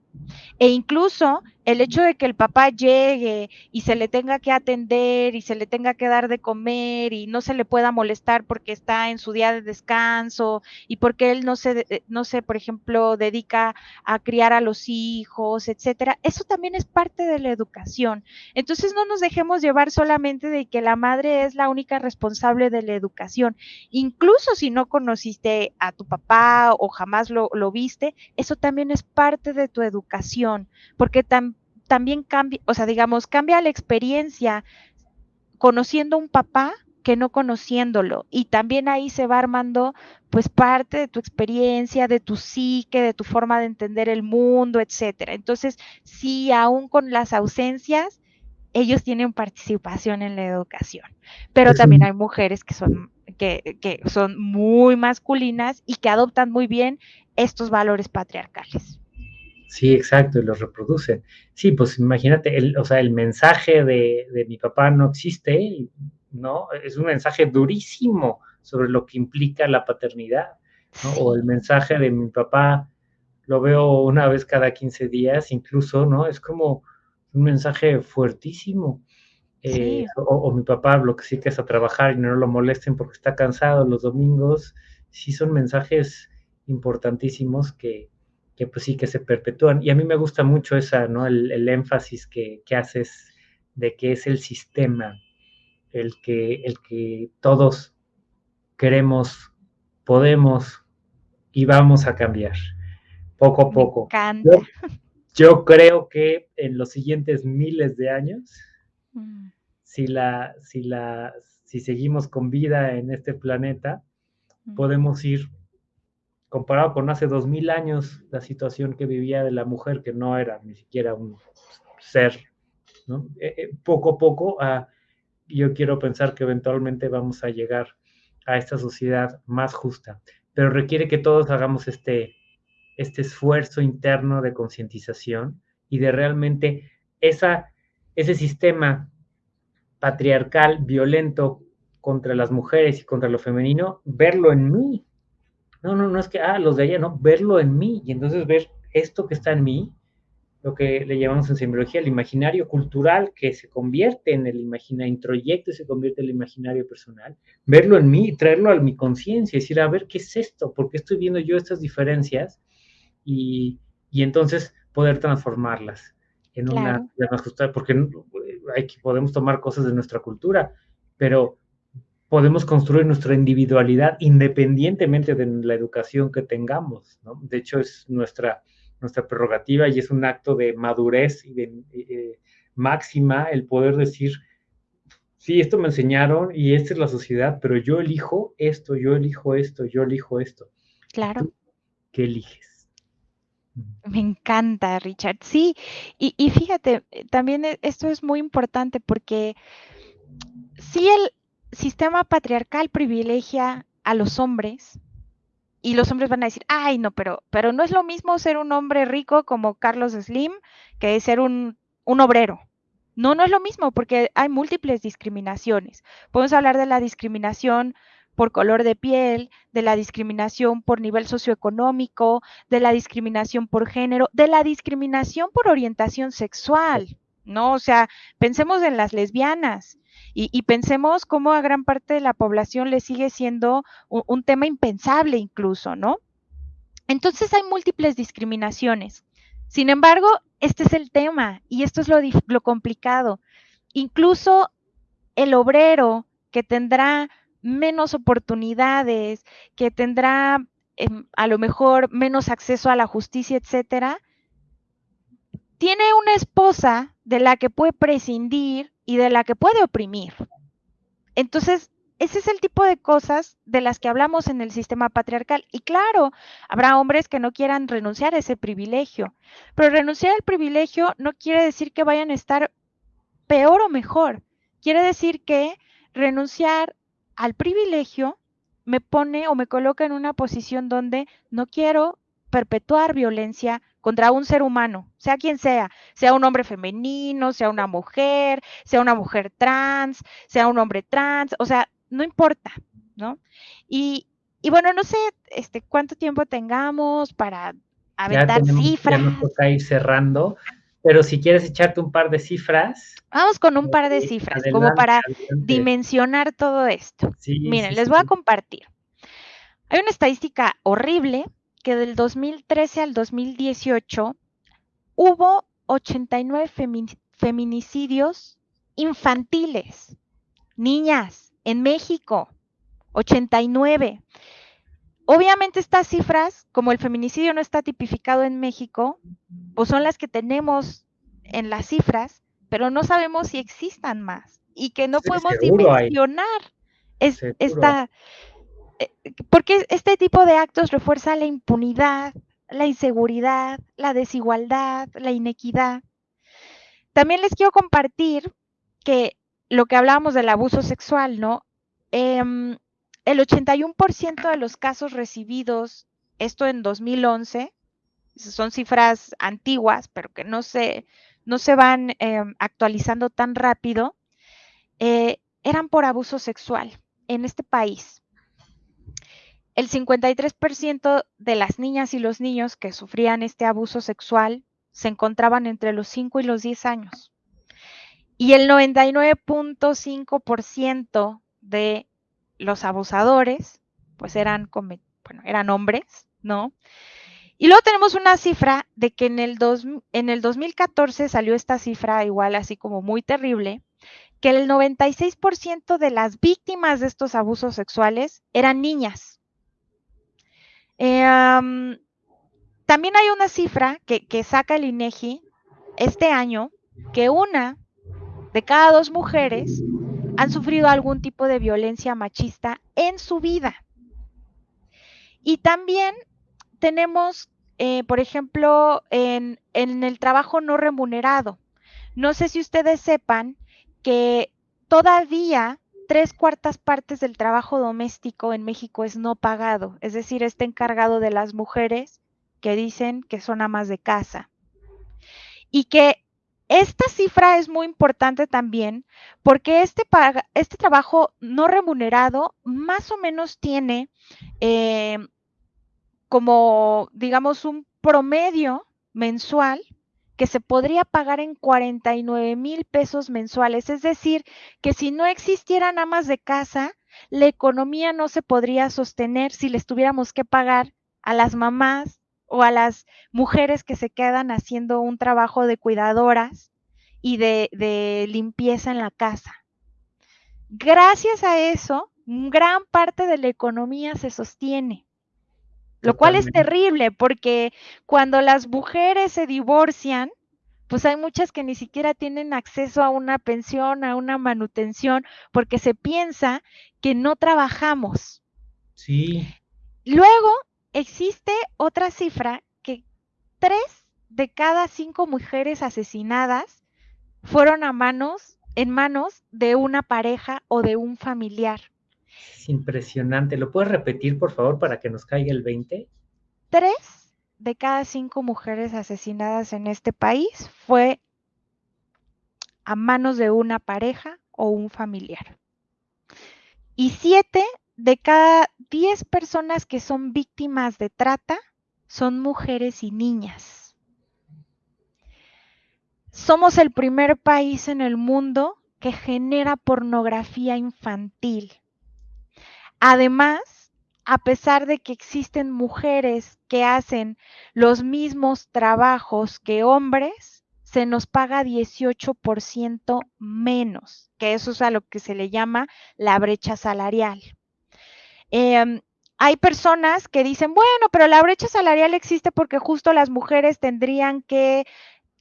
E incluso el hecho de que el papá llegue y se le tenga que atender y se le tenga que dar de comer y no se le pueda molestar porque está en su día de descanso y porque él no se, eh, no se, por ejemplo, dedica a criar a los hijos, etcétera, eso también es parte de la educación. Entonces no nos dejemos llevar solamente de que la madre es la única responsable de la educación. Incluso si no conociste a tu papá o jamás lo, lo viste, eso también es parte de tu educación, porque también también cambia, o sea, digamos, cambia la experiencia conociendo un papá que no conociéndolo. Y también ahí se va armando pues parte de tu experiencia, de tu psique, de tu forma de entender el mundo, etcétera. Entonces, sí, aún con las ausencias, ellos tienen participación en la educación. Pero también hay mujeres que son, que, que son muy masculinas y que adoptan muy bien estos valores patriarcales. Sí, exacto, y los reproducen. Sí, pues imagínate, el, o sea, el mensaje de, de, mi papá no existe, ¿no? Es un mensaje durísimo sobre lo que implica la paternidad, ¿no? O el mensaje de mi papá lo veo una vez cada 15 días, incluso, ¿no? Es como un mensaje fuertísimo. Eh, o, o, mi papá lo que sí que es a trabajar y no lo molesten porque está cansado los domingos, sí son mensajes importantísimos que, que pues sí que se perpetúan. Y a mí me gusta mucho esa, ¿no? El, énfasis que, haces de que es el sistema el que, el que todos queremos, podemos y vamos a cambiar poco a poco. Yo, yo, creo que en los siguientes miles de años, mm. si, la, si, la, si seguimos con vida en este planeta, mm. podemos ir comparado con hace dos mil años, la situación que vivía de la mujer, que no era ni siquiera un ser. Eh, eh, poco a poco, yo quiero pensar que eventualmente vamos a llegar a esta sociedad más justa, pero requiere que todos hagamos este, este esfuerzo interno de concientización y de realmente esa, ese sistema patriarcal, violento contra las mujeres y contra lo femenino, verlo en mí, no, no, no es que, ah, los de allá, no, verlo en mí y entonces ver esto que está en mí, lo que le llamamos en semiología el imaginario cultural que se convierte en el imaginario, introyecto y se convierte en el imaginario personal, verlo en mí y traerlo a mi conciencia, decir, a ver, ¿qué es esto? ¿Por qué estoy viendo yo estas diferencias? Y, y entonces poder transformarlas en una más justa, porque hay que, podemos tomar cosas de nuestra cultura, pero podemos construir nuestra individualidad independientemente de la educación que tengamos, ¿no? De hecho, es nuestra nuestra prerrogativa y es un acto de madurez y de eh, máxima el poder decir, sí, esto me enseñaron y esta es la sociedad, pero yo elijo esto, yo elijo esto, yo elijo esto. Claro. ¿Qué eliges? Me encanta, Richard. Sí, y, y fíjate, eh, también esto es muy importante porque si el sistema patriarcal privilegia a los hombres, y los hombres van a decir, ay, no, pero, pero no es lo mismo ser un hombre rico como Carlos Slim que ser un, un obrero. No, no es lo mismo porque hay múltiples discriminaciones. Podemos hablar de la discriminación por color de piel, de la discriminación por nivel socioeconómico, de la discriminación por género, de la discriminación por orientación sexual, ¿no? O sea, pensemos en las lesbianas y, pensemos cómo a gran parte de la población le sigue siendo un, tema impensable incluso, ¿no? Entonces hay múltiples discriminaciones. Sin embargo, este es el tema y esto es lo, lo complicado. Incluso el obrero que tendrá menos oportunidades, que tendrá em, a lo mejor menos acceso a la justicia, etcétera, tiene una esposa de la que puede prescindir y de la que puede oprimir. Entonces, ese es el tipo de cosas de las que hablamos en el sistema patriarcal. Y claro, habrá hombres que no quieran renunciar a ese privilegio, pero renunciar al privilegio no quiere decir que vayan a estar peor o mejor. Quiere decir que renunciar al privilegio me pone o me coloca en una posición donde no quiero perpetuar violencia contra un ser humano, sea quien sea, sea un hombre femenino, sea una mujer, sea una mujer trans, sea un hombre trans, o sea, no importa, ¿no? Y, bueno, no sé este, cuánto tiempo tengamos para aventar cifras. Ya nos toca ir cerrando, pero si quieres echarte un par de cifras. Vamos con un par de cifras, como para dimensionar todo esto. Miren, les voy a compartir. Hay una estadística horrible que del 2013 al 2018 hubo 89 feminicidios infantiles, niñas, en México, 89. Obviamente estas cifras, como el feminicidio no está tipificado en México, pues son las que tenemos en las cifras, pero no sabemos si existan más y que no podemos dimensionar. Esta, porque este tipo de actos refuerza la impunidad, la inseguridad, la desigualdad, la inequidad. También les quiero compartir que lo que hablábamos del abuso sexual, ¿no? Em, el 81% de los casos recibidos, esto en 2011, son cifras antiguas, pero que no se, no se van em, actualizando tan rápido, eh, eran por abuso sexual en este país el 53% de las niñas y los niños que sufrían este abuso sexual se encontraban entre los 5 y los 10 años. Y el 99.5% de los abusadores, pues eran, bueno, eran hombres, ¿no? Y luego tenemos una cifra de que en el, en el 2014 salió esta cifra igual así como muy terrible, que el 96% de las víctimas de estos abusos sexuales eran niñas. Eh, también hay una cifra que, saca el INEGI este año, que una de cada dos mujeres han sufrido algún tipo de violencia machista en su vida. Y también tenemos, eh, por ejemplo, en, el trabajo no remunerado. No sé si ustedes sepan que todavía tres cuartas partes del trabajo doméstico en México es no pagado, es decir, está encargado de las mujeres que dicen que son amas de casa. Y que esta cifra es muy importante también porque este, este trabajo no remunerado más o menos tiene eh, como, digamos, un promedio mensual que se podría pagar en 49 mil pesos mensuales. Es decir, que si no existieran amas de casa, la economía no se podría sostener si les tuviéramos que pagar a las mamás o a las mujeres que se quedan haciendo un trabajo de cuidadoras y de, de limpieza en la casa. Gracias a eso, gran parte de la economía se sostiene. Lo cual es terrible porque cuando las mujeres se divorcian, pues hay muchas que ni siquiera tienen acceso a una pensión, a una manutención, porque se piensa que no trabajamos. Sí. Luego existe otra cifra que tres de cada cinco mujeres asesinadas fueron a manos, en manos de una pareja o de un familiar. Es impresionante. ¿Lo puedes repetir, por favor, para que nos caiga el 20? Tres de cada cinco mujeres asesinadas en este país fue a manos de una pareja o un familiar. Y siete de cada diez personas que son víctimas de trata son mujeres y niñas. Somos el primer país en el mundo que genera pornografía infantil. Además, a pesar de que existen mujeres que hacen los mismos trabajos que hombres, se nos paga 18% menos, que eso es a lo que se le llama la brecha salarial. Em, hay personas que dicen, bueno, pero la brecha salarial existe porque justo las mujeres tendrían que,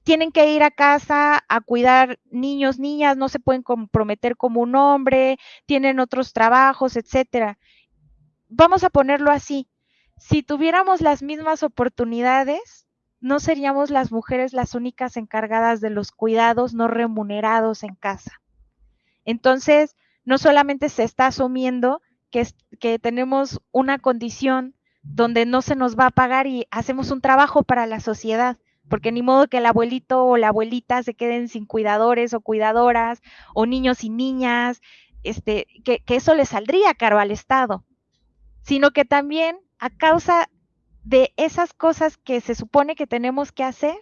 tienen que ir a casa a cuidar niños, niñas, no se pueden comprometer como un hombre, tienen otros trabajos, etcétera vamos a ponerlo así, si tuviéramos las mismas oportunidades, no seríamos las mujeres las únicas encargadas de los cuidados no remunerados en casa. Entonces, no solamente se está asumiendo que, que tenemos una condición donde no se nos va a pagar y hacemos un trabajo para la sociedad, porque ni modo que el abuelito o la abuelita se queden sin cuidadores o cuidadoras o niños y niñas, este, que, que eso le saldría caro al Estado sino que también a causa de esas cosas que se supone que tenemos que hacer,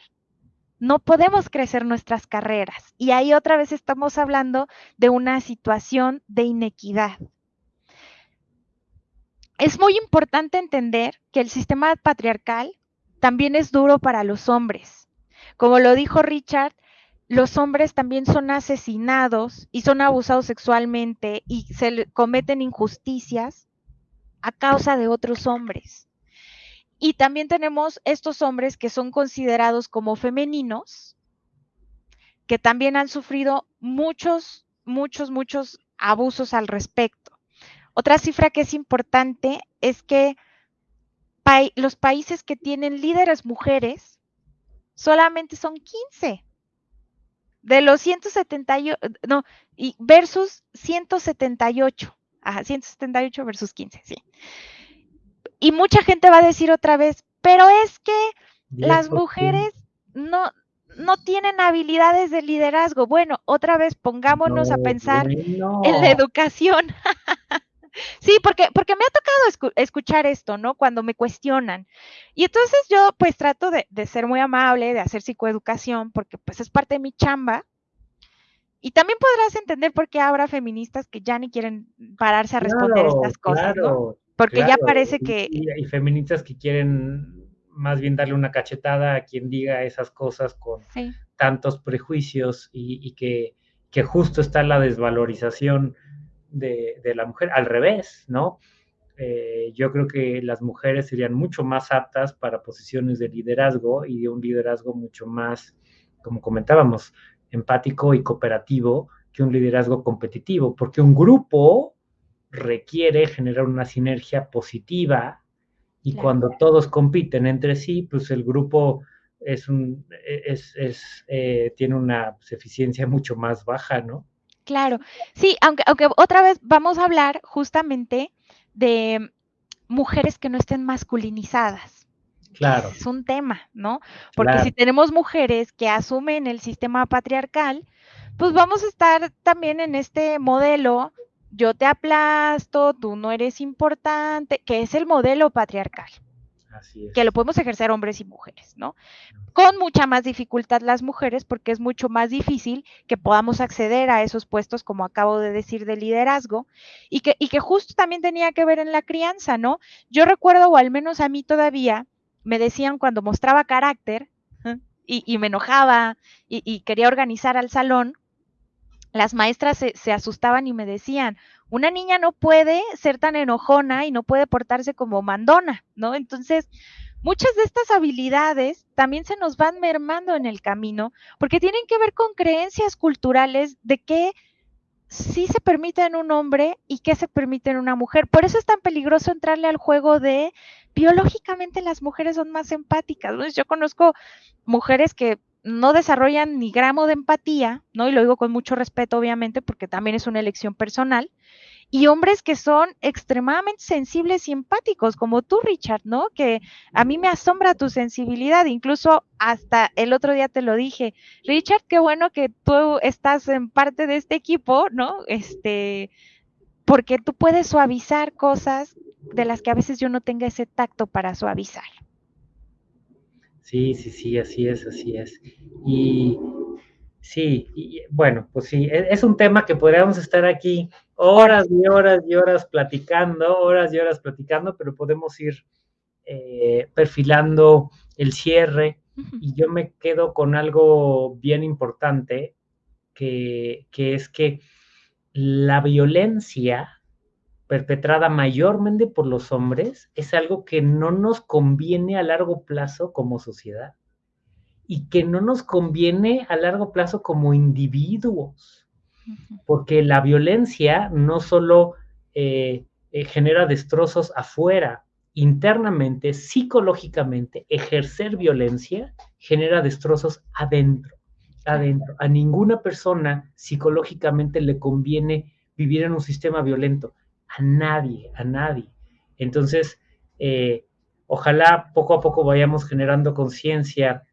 no podemos crecer nuestras carreras. Y ahí otra vez estamos hablando de una situación de inequidad. Es muy importante entender que el sistema patriarcal también es duro para los hombres. Como lo dijo Richard, los hombres también son asesinados y son abusados sexualmente y se cometen injusticias a causa de otros hombres. Y también tenemos estos hombres que son considerados como femeninos, que también han sufrido muchos, muchos, muchos abusos al respecto. Otra cifra que es importante es que los países que tienen líderes mujeres solamente son 15 de los 178, no, y versus 178. Ajá, 178 versus 15, sí. Y mucha gente va a decir otra vez, pero es que las mujeres no, no tienen habilidades de liderazgo. Bueno, otra vez pongámonos a pensar en la educación. sí, porque, porque me ha tocado escuchar esto, ¿no? Cuando me cuestionan. Y entonces yo pues trato de, de, ser muy amable, de hacer psicoeducación, porque pues es parte de mi chamba. Y también podrás entender por qué habrá feministas que ya ni quieren pararse a responder estas cosas, ¿no? Porque ya parece que... Y, feministas que quieren más bien darle una cachetada a quien diga esas cosas con tantos prejuicios y, que, que, justo está la desvalorización de, la mujer. Al revés, ¿no? Eh, yo creo que las mujeres serían mucho más aptas para posiciones de liderazgo y de un liderazgo mucho más, como comentábamos, empático y cooperativo que un liderazgo competitivo, porque un grupo requiere generar una sinergia positiva y cuando todos compiten entre sí, pues el grupo es un, es, es eh, tiene una eficiencia mucho más baja, ¿no? Claro, sí, aunque, aunque otra vez vamos a hablar justamente de mujeres que no estén masculinizadas. Claro. Es un tema, ¿no? Porque si tenemos mujeres que asumen el sistema patriarcal, pues vamos a estar también en este modelo, yo te aplasto, tú no eres importante, que es el modelo patriarcal. Así es. Que lo podemos ejercer hombres y mujeres, ¿no? Con mucha más dificultad las mujeres, porque es mucho más difícil que podamos acceder a esos puestos, como acabo de decir, de liderazgo, y que, y que justo también tenía que ver en la crianza, ¿no? Yo recuerdo, o al menos a mí todavía, me decían cuando mostraba carácter y, me enojaba y, quería organizar al salón, las maestras se, asustaban y me decían, Una niña no puede ser tan enojona y no puede portarse como mandona, ¿no? Entonces, muchas de estas habilidades también se nos van mermando en el camino porque tienen que ver con creencias culturales de qué sí se permite en un hombre y qué se permite en una mujer. Por eso es tan peligroso entrarle al juego de biológicamente las mujeres son más empáticas. Yo conozco mujeres que no desarrollan ni gramo de empatía, ¿no? Y lo digo con mucho respeto, obviamente, porque también es una elección personal. Y hombres que son extremadamente sensibles y empáticos, como tú, Richard, ¿no? Que a mí me asombra tu sensibilidad. Incluso hasta el otro día te lo dije, Richard, qué bueno que tú estás en parte de este equipo, ¿no? Este, porque tú puedes suavizar cosas de las que a veces yo no tenga ese tacto para suavizar. Sí, sí, sí, así es, así es. Y sí, y, bueno, pues sí, e, es, un tema que podríamos estar aquí horas y horas y horas platicando, horas y horas platicando, pero podemos ir eh, perfilando el cierre y yo me quedo con algo bien importante, que, que es que la violencia perpetrada mayormente por los hombres es algo que no nos conviene a largo plazo como sociedad y que no nos conviene a largo plazo como individuos, porque la violencia no solo eh, eh, genera destrozos afuera, internamente, psicológicamente, ejercer violencia genera destrozos adentro, adentro. A ninguna persona psicológicamente le conviene vivir en un sistema violento a nadie, a nadie. Entonces, eh, ojalá poco a poco vayamos generando conciencia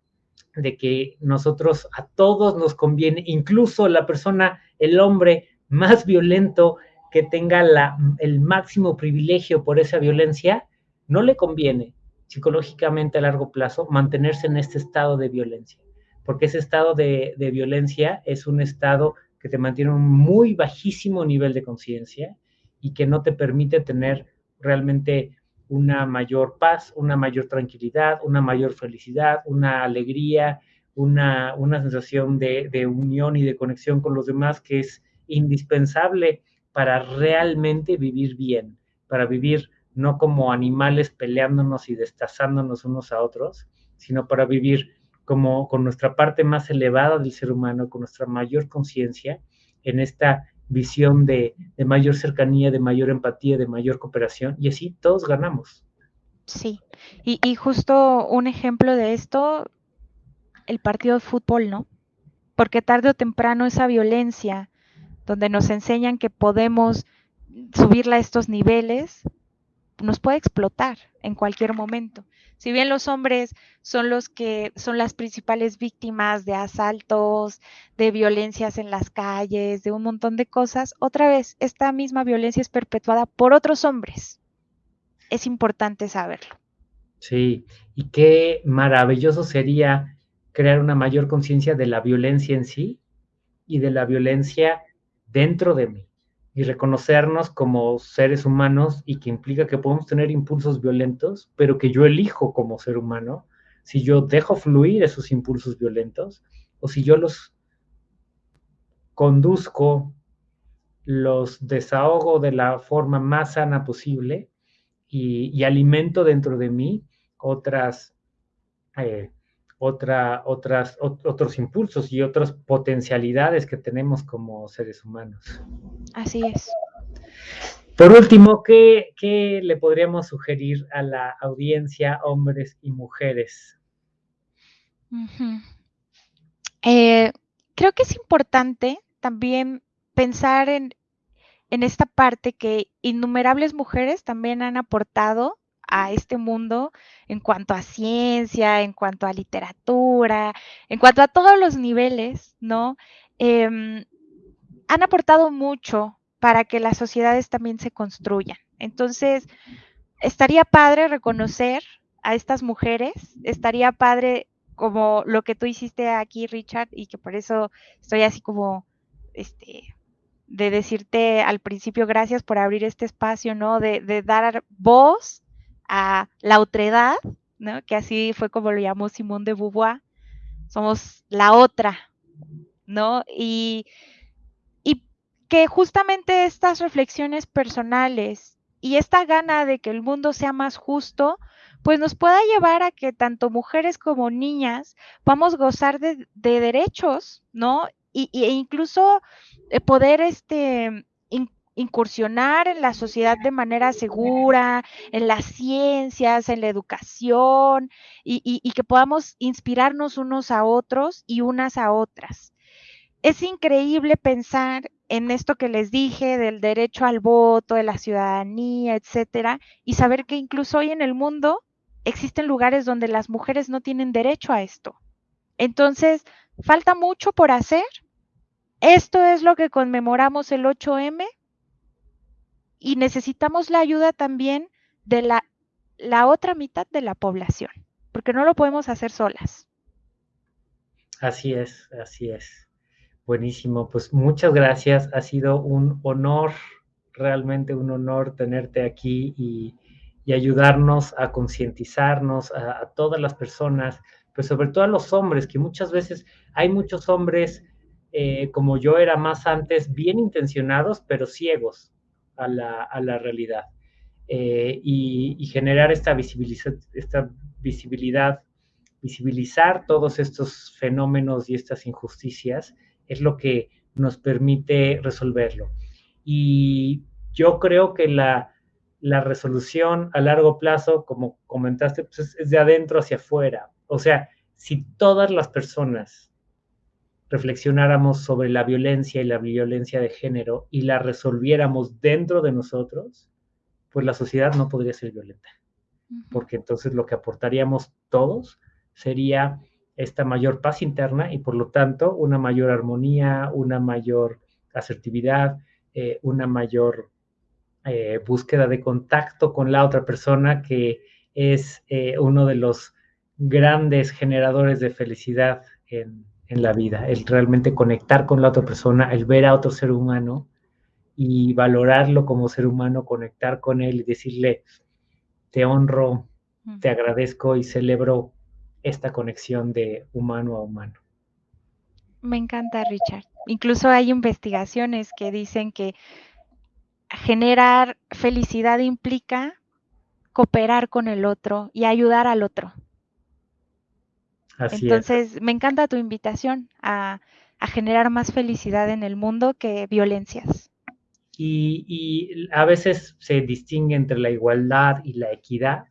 de que nosotros a todos nos conviene, incluso la persona, el hombre más violento que tenga la, el máximo privilegio por esa violencia, no le conviene psicológicamente a largo plazo mantenerse en este estado de violencia, porque ese estado de, de violencia es un estado que te mantiene un muy bajísimo nivel de conciencia y que no te permite tener realmente una mayor paz, una mayor tranquilidad, una mayor felicidad, una alegría, una, sensación de, de, unión y de conexión con los demás que es indispensable para realmente vivir bien, para vivir no como animales peleándonos y destazándonos unos a otros, sino para vivir como con nuestra parte más elevada del ser humano, con nuestra mayor conciencia en esta visión de, mayor cercanía, de mayor empatía, de mayor cooperación, y así todos ganamos. Sí, y, justo un ejemplo de esto, el partido de fútbol, ¿no? Porque tarde o temprano esa violencia, donde nos enseñan que podemos subirla a estos niveles, nos puede explotar en cualquier momento. Si bien los hombres son los que son las principales víctimas de asaltos, de violencias en las calles, de un montón de cosas, otra vez, esta misma violencia es perpetuada por otros hombres. Es importante saberlo. Sí, y qué maravilloso sería crear una mayor conciencia de la violencia en sí y de la violencia dentro de mí y reconocernos como seres humanos y que implica que podemos tener impulsos violentos, pero que yo elijo como ser humano si yo dejo fluir esos impulsos violentos o si yo los conduzco, los desahogo de la forma más sana posible y, alimento dentro de mí otras, eh, otra, otras, otros impulsos y otras potencialidades que tenemos como seres humanos. Así es. Por último, ¿qué, le podríamos sugerir a la audiencia, hombres y mujeres? Eh, creo que es importante también pensar en, en esta parte que innumerables mujeres también han aportado a este mundo en cuanto a ciencia, en cuanto a literatura, en cuanto a todos los niveles, ¿no? Em, han aportado mucho para que las sociedades también se construyan. Entonces, estaría padre reconocer a estas mujeres, estaría padre como lo que tú hiciste aquí, Richard, y que por eso estoy así como, este, de decirte al principio gracias por abrir este espacio, ¿no? De, de dar voz a la otredad, ¿no? que así fue como lo llamó Simón de Beauvoir, somos la otra, ¿no? Y, que justamente estas reflexiones personales y esta gana de que el mundo sea más justo, pues nos pueda llevar a que tanto mujeres como niñas vamos a gozar de, derechos, ¿no? Y, e incluso eh, poder este, incursionar en la sociedad de manera segura, en las ciencias, en la educación, y que podamos inspirarnos unos a otros y unas a otras. Es increíble pensar en esto que les dije del derecho al voto, de la ciudadanía, etcétera, y saber que incluso hoy en el mundo existen lugares donde las mujeres no tienen derecho a esto. Entonces, falta mucho por hacer. Esto es lo que conmemoramos el 8M y necesitamos la ayuda también de la, la otra mitad de la población, porque no lo podemos hacer solas. Así es, así es. Buenísimo, pues muchas gracias. Ha sido un honor, realmente un honor tenerte aquí y, ayudarnos a concientizarnos a, todas las personas, pues sobre todo a los hombres, que muchas veces hay muchos hombres, eh, como yo era más antes, bien intencionados, pero ciegos a la, realidad. Eh, y, generar esta, esta visibilidad, visibilizar todos estos fenómenos y estas injusticias es lo que nos permite resolverlo. Y yo creo que la, resolución a largo plazo, como comentaste, pues es, de adentro hacia afuera. O sea, si todas las personas reflexionáramos sobre la violencia y la violencia de género y la resolviéramos dentro de nosotros, pues la sociedad no podría ser violenta. Porque entonces lo que aportaríamos todos sería esta mayor paz interna y por lo tanto una mayor armonía, una mayor asertividad, eh, una mayor eh, búsqueda de contacto con la otra persona que es eh, uno de los grandes generadores de felicidad en, en, la vida, el realmente conectar con la otra persona, el ver a otro ser humano y valorarlo como ser humano, conectar con él y decirle, te honro, te agradezco y celebro esta conexión de humano a humano. Me encanta, Richard. Incluso hay investigaciones que dicen que generar felicidad implica cooperar con el otro y ayudar al otro. Así Entonces, me encanta tu invitación a, generar más felicidad en el mundo que violencias. Y, a veces se distingue entre la igualdad y la equidad.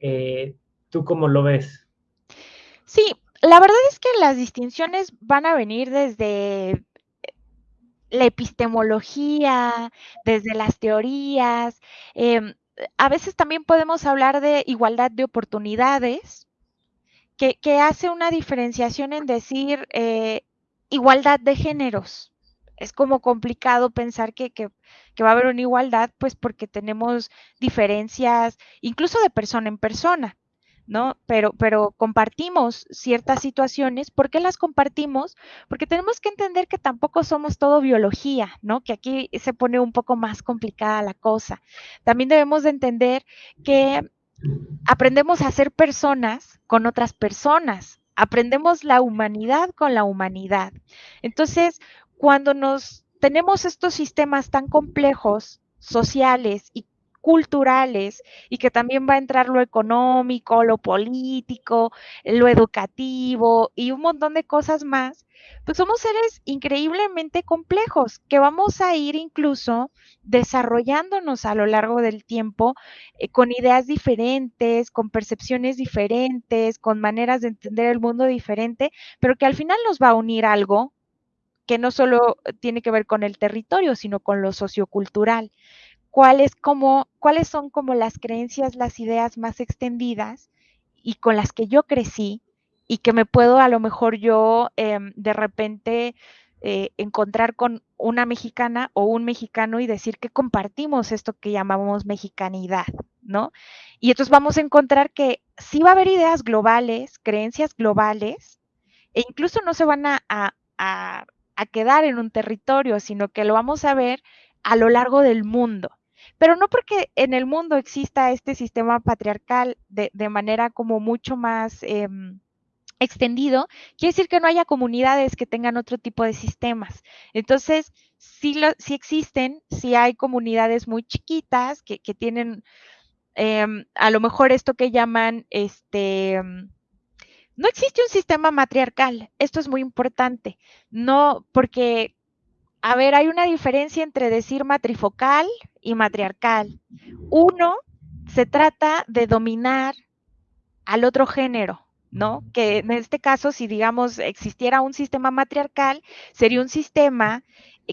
Eh, ¿Tú cómo lo ves? Sí, la verdad es que las distinciones van a venir desde eh, la epistemología, desde las teorías. Em, a veces también podemos hablar de igualdad de oportunidades, que, hace una diferenciación en decir eh, igualdad de géneros. Es como complicado pensar que, que, va a haber una igualdad, pues porque tenemos diferencias, incluso de persona en persona. ¿no? Pero, pero compartimos ciertas situaciones. ¿Por qué las compartimos? Porque tenemos que entender que tampoco somos todo biología, ¿no? Que aquí se pone un poco más complicada la cosa. También debemos de entender que aprendemos a ser personas con otras personas. Aprendemos la humanidad con la humanidad. Entonces, cuando nos tenemos estos sistemas tan complejos sociales y culturales y que también va a entrar lo económico, lo político, lo educativo y un montón de cosas más, pues somos seres increíblemente complejos que vamos a ir incluso desarrollándonos a lo largo del tiempo eh, con ideas diferentes, con percepciones diferentes, con maneras de entender el mundo diferente, pero que al final nos va a unir algo que no solo tiene que ver con el territorio, sino con lo sociocultural cuáles, como, cuáles son como las creencias, las ideas más extendidas y con las que yo crecí y que me puedo a lo mejor yo em, de repente eh, encontrar con una mexicana o un mexicano y decir que compartimos esto que llamamos mexicanidad, ¿no? Y entonces vamos a encontrar que sí va a haber ideas globales, creencias globales, e incluso no se van a, a quedar en un territorio, sino que lo vamos a ver a lo largo del mundo pero no porque en el mundo exista este sistema patriarcal de, manera como mucho más em, extendido, quiere decir que no haya comunidades que tengan otro tipo de sistemas. Entonces, sí, lo, existen, sí hay comunidades muy chiquitas que, tienen em, a lo mejor esto que llaman este no existe un sistema matriarcal. Esto es muy importante. No, porque, a ver, hay una diferencia entre decir matrifocal y matriarcal. Uno, se trata de dominar al otro género, ¿no? Que en este caso, si digamos existiera un sistema matriarcal, sería un sistema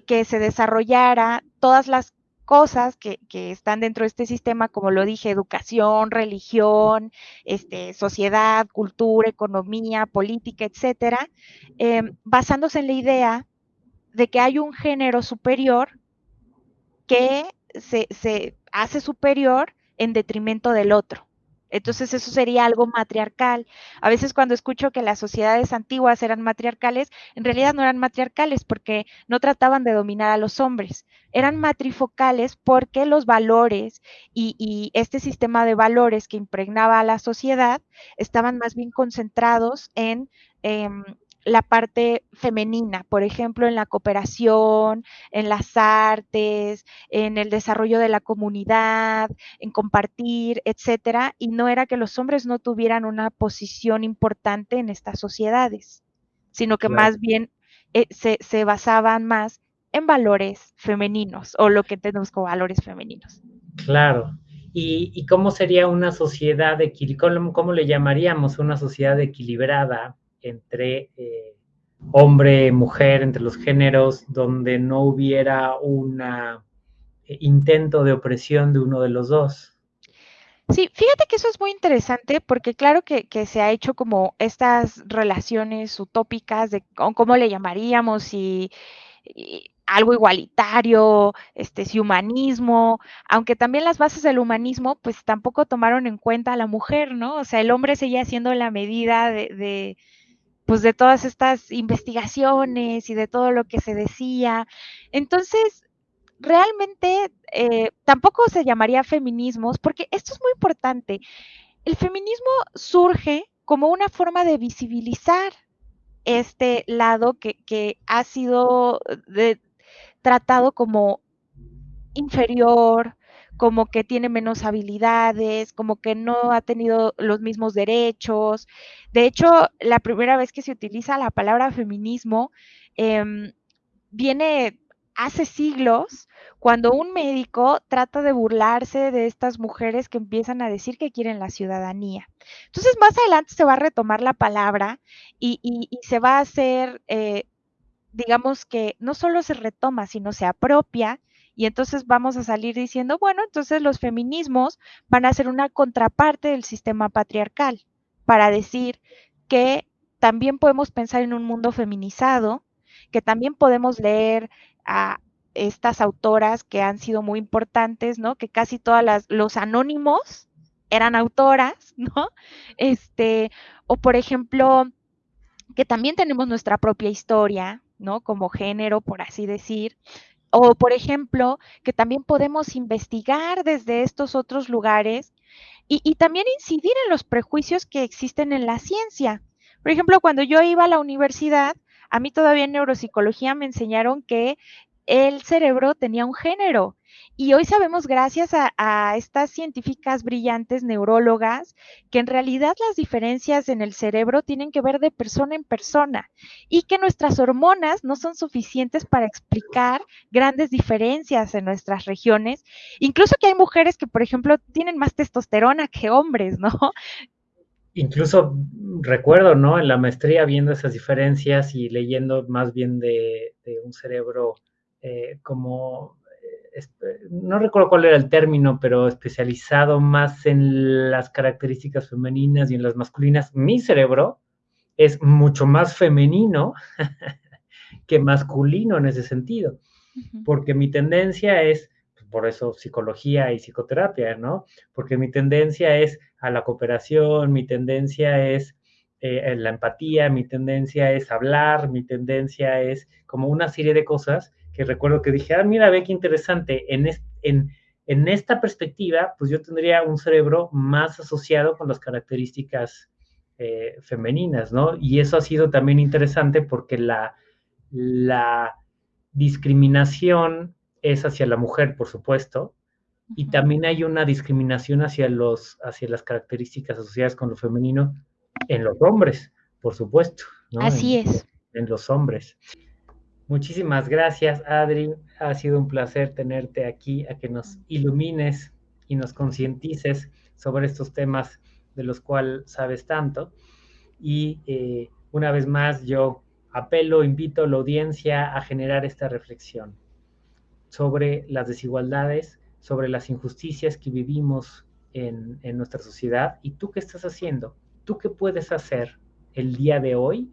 que se desarrollara todas las cosas que, están dentro de este sistema, como lo dije, educación, religión, este, sociedad, cultura, economía, política, etcétera, em, basándose en la idea de que hay un género superior que se, se hace superior en detrimento del otro. Entonces eso sería algo matriarcal. A veces cuando escucho que las sociedades antiguas eran matriarcales, en realidad no eran matriarcales porque no trataban de dominar a los hombres. Eran matrifocales porque los valores y, este sistema de valores que impregnaba a la sociedad estaban más bien concentrados en em, la parte femenina, por ejemplo, en la cooperación, en las artes, en el desarrollo de la comunidad, en compartir, etcétera, y no era que los hombres no tuvieran una posición importante en estas sociedades, sino que más bien eh, se, basaban más en valores femeninos o lo que tenemos como valores femeninos. Claro. ¿Y, cómo sería una sociedad, cómo, cómo le llamaríamos una sociedad equilibrada? Entre eh, hombre, mujer, entre los géneros, donde no hubiera un eh, intento de opresión de uno de los dos. Sí, fíjate que eso es muy interesante porque claro que, se ha hecho como estas relaciones utópicas de cómo le llamaríamos y, algo igualitario, este, si humanismo, aunque también las bases del humanismo pues tampoco tomaron en cuenta a la mujer, ¿no? O sea, el hombre seguía siendo la medida de pues de todas estas investigaciones y de todo lo que se decía. Entonces, realmente eh, tampoco se llamaría feminismos, porque esto es muy importante. El feminismo surge como una forma de visibilizar este lado que, ha sido tratado como inferior, como que tiene menos habilidades, como que no ha tenido los mismos derechos. De hecho, la primera vez que se utiliza la palabra feminismo em, viene hace siglos cuando un médico trata de burlarse de estas mujeres que empiezan a decir que quieren la ciudadanía. Entonces, más adelante se va a retomar la palabra y, se va a hacer, eh, digamos que no solo se retoma, sino se apropia y entonces vamos a salir diciendo, bueno, entonces los feminismos van a ser una contraparte del sistema patriarcal, para decir que también podemos pensar en un mundo feminizado, que también podemos leer a estas autoras que han sido muy importantes, ¿no? Que casi todas los anónimos eran autoras, ¿no? Este, o por ejemplo, que también tenemos nuestra propia historia, ¿no? Como género, por así decir, o, por ejemplo, que también podemos investigar desde estos otros lugares y, también incidir en los prejuicios que existen en la ciencia. Por ejemplo, cuando yo iba a la universidad, a mí todavía en neuropsicología me enseñaron que el cerebro tenía un género y hoy sabemos, gracias a, estas científicas brillantes neurólogas, que en realidad las diferencias en el cerebro tienen que ver de persona en persona y que nuestras hormonas no son suficientes para explicar grandes diferencias en nuestras regiones. Incluso que hay mujeres que, por ejemplo, tienen más testosterona que hombres, ¿no? Incluso recuerdo, ¿no? En la maestría viendo esas diferencias y leyendo más bien de, un cerebro eh, como no recuerdo cuál era el término, pero especializado más en las características femeninas y en las masculinas, mi cerebro es mucho más femenino que masculino en ese sentido, porque mi tendencia es, por eso psicología y psicoterapia, ¿no? Porque mi tendencia es a la cooperación, mi tendencia es eh, la empatía, mi tendencia es hablar, mi tendencia es como una serie de cosas que recuerdo que dije, ah, mira, ve qué interesante, en, en, en esta perspectiva, pues yo tendría un cerebro más asociado con las características eh, femeninas, ¿no? Y eso ha sido también interesante porque la, la discriminación es hacia la mujer, por supuesto, y también hay una discriminación hacia, los, hacia las características asociadas con lo femenino en los hombres, por supuesto. ¿no? Así es. En los hombres. Muchísimas gracias, Adri. Ha sido un placer tenerte aquí, a que nos ilumines y nos concientices sobre estos temas de los cuales sabes tanto. Y eh, una vez más, yo apelo, invito a la audiencia a generar esta reflexión sobre las desigualdades, sobre las injusticias que vivimos en, nuestra sociedad. ¿Y tú qué estás haciendo? ¿Tú qué puedes hacer el día de hoy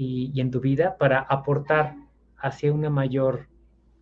y, en tu vida para aportar hacia una mayor,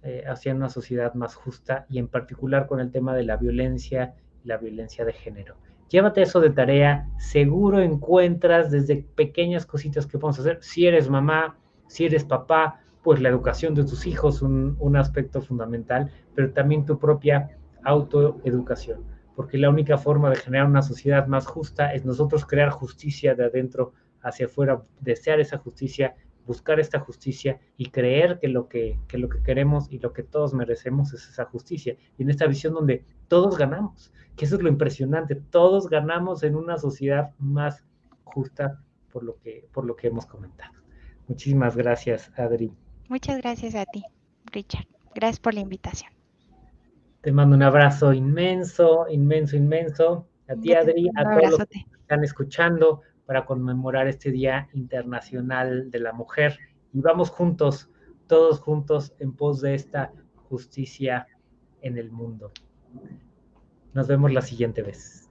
eh, hacia una sociedad más justa y en particular con el tema de la violencia la violencia de género? Llévate eso de tarea, seguro encuentras desde pequeñas cositas que podemos hacer. Si eres mamá, si eres papá, pues la educación de tus hijos un, un aspecto fundamental, pero también tu propia autoeducación, porque la única forma de generar una sociedad más justa es nosotros crear justicia de adentro hacia afuera, desear esa justicia, buscar esta justicia y creer que lo que, que lo que queremos y lo que todos merecemos es esa justicia. Y en esta visión donde todos ganamos, que eso es lo impresionante, todos ganamos en una sociedad más justa por lo que, por lo que hemos comentado. Muchísimas gracias, Adri. Muchas gracias a ti, Richard. Gracias por la invitación. Te mando un abrazo inmenso, inmenso, inmenso. A ti, Adri, a todos los que están escuchando para conmemorar este Día Internacional de la Mujer. Y vamos juntos, todos juntos, en pos de esta justicia en el mundo. Nos vemos la siguiente vez.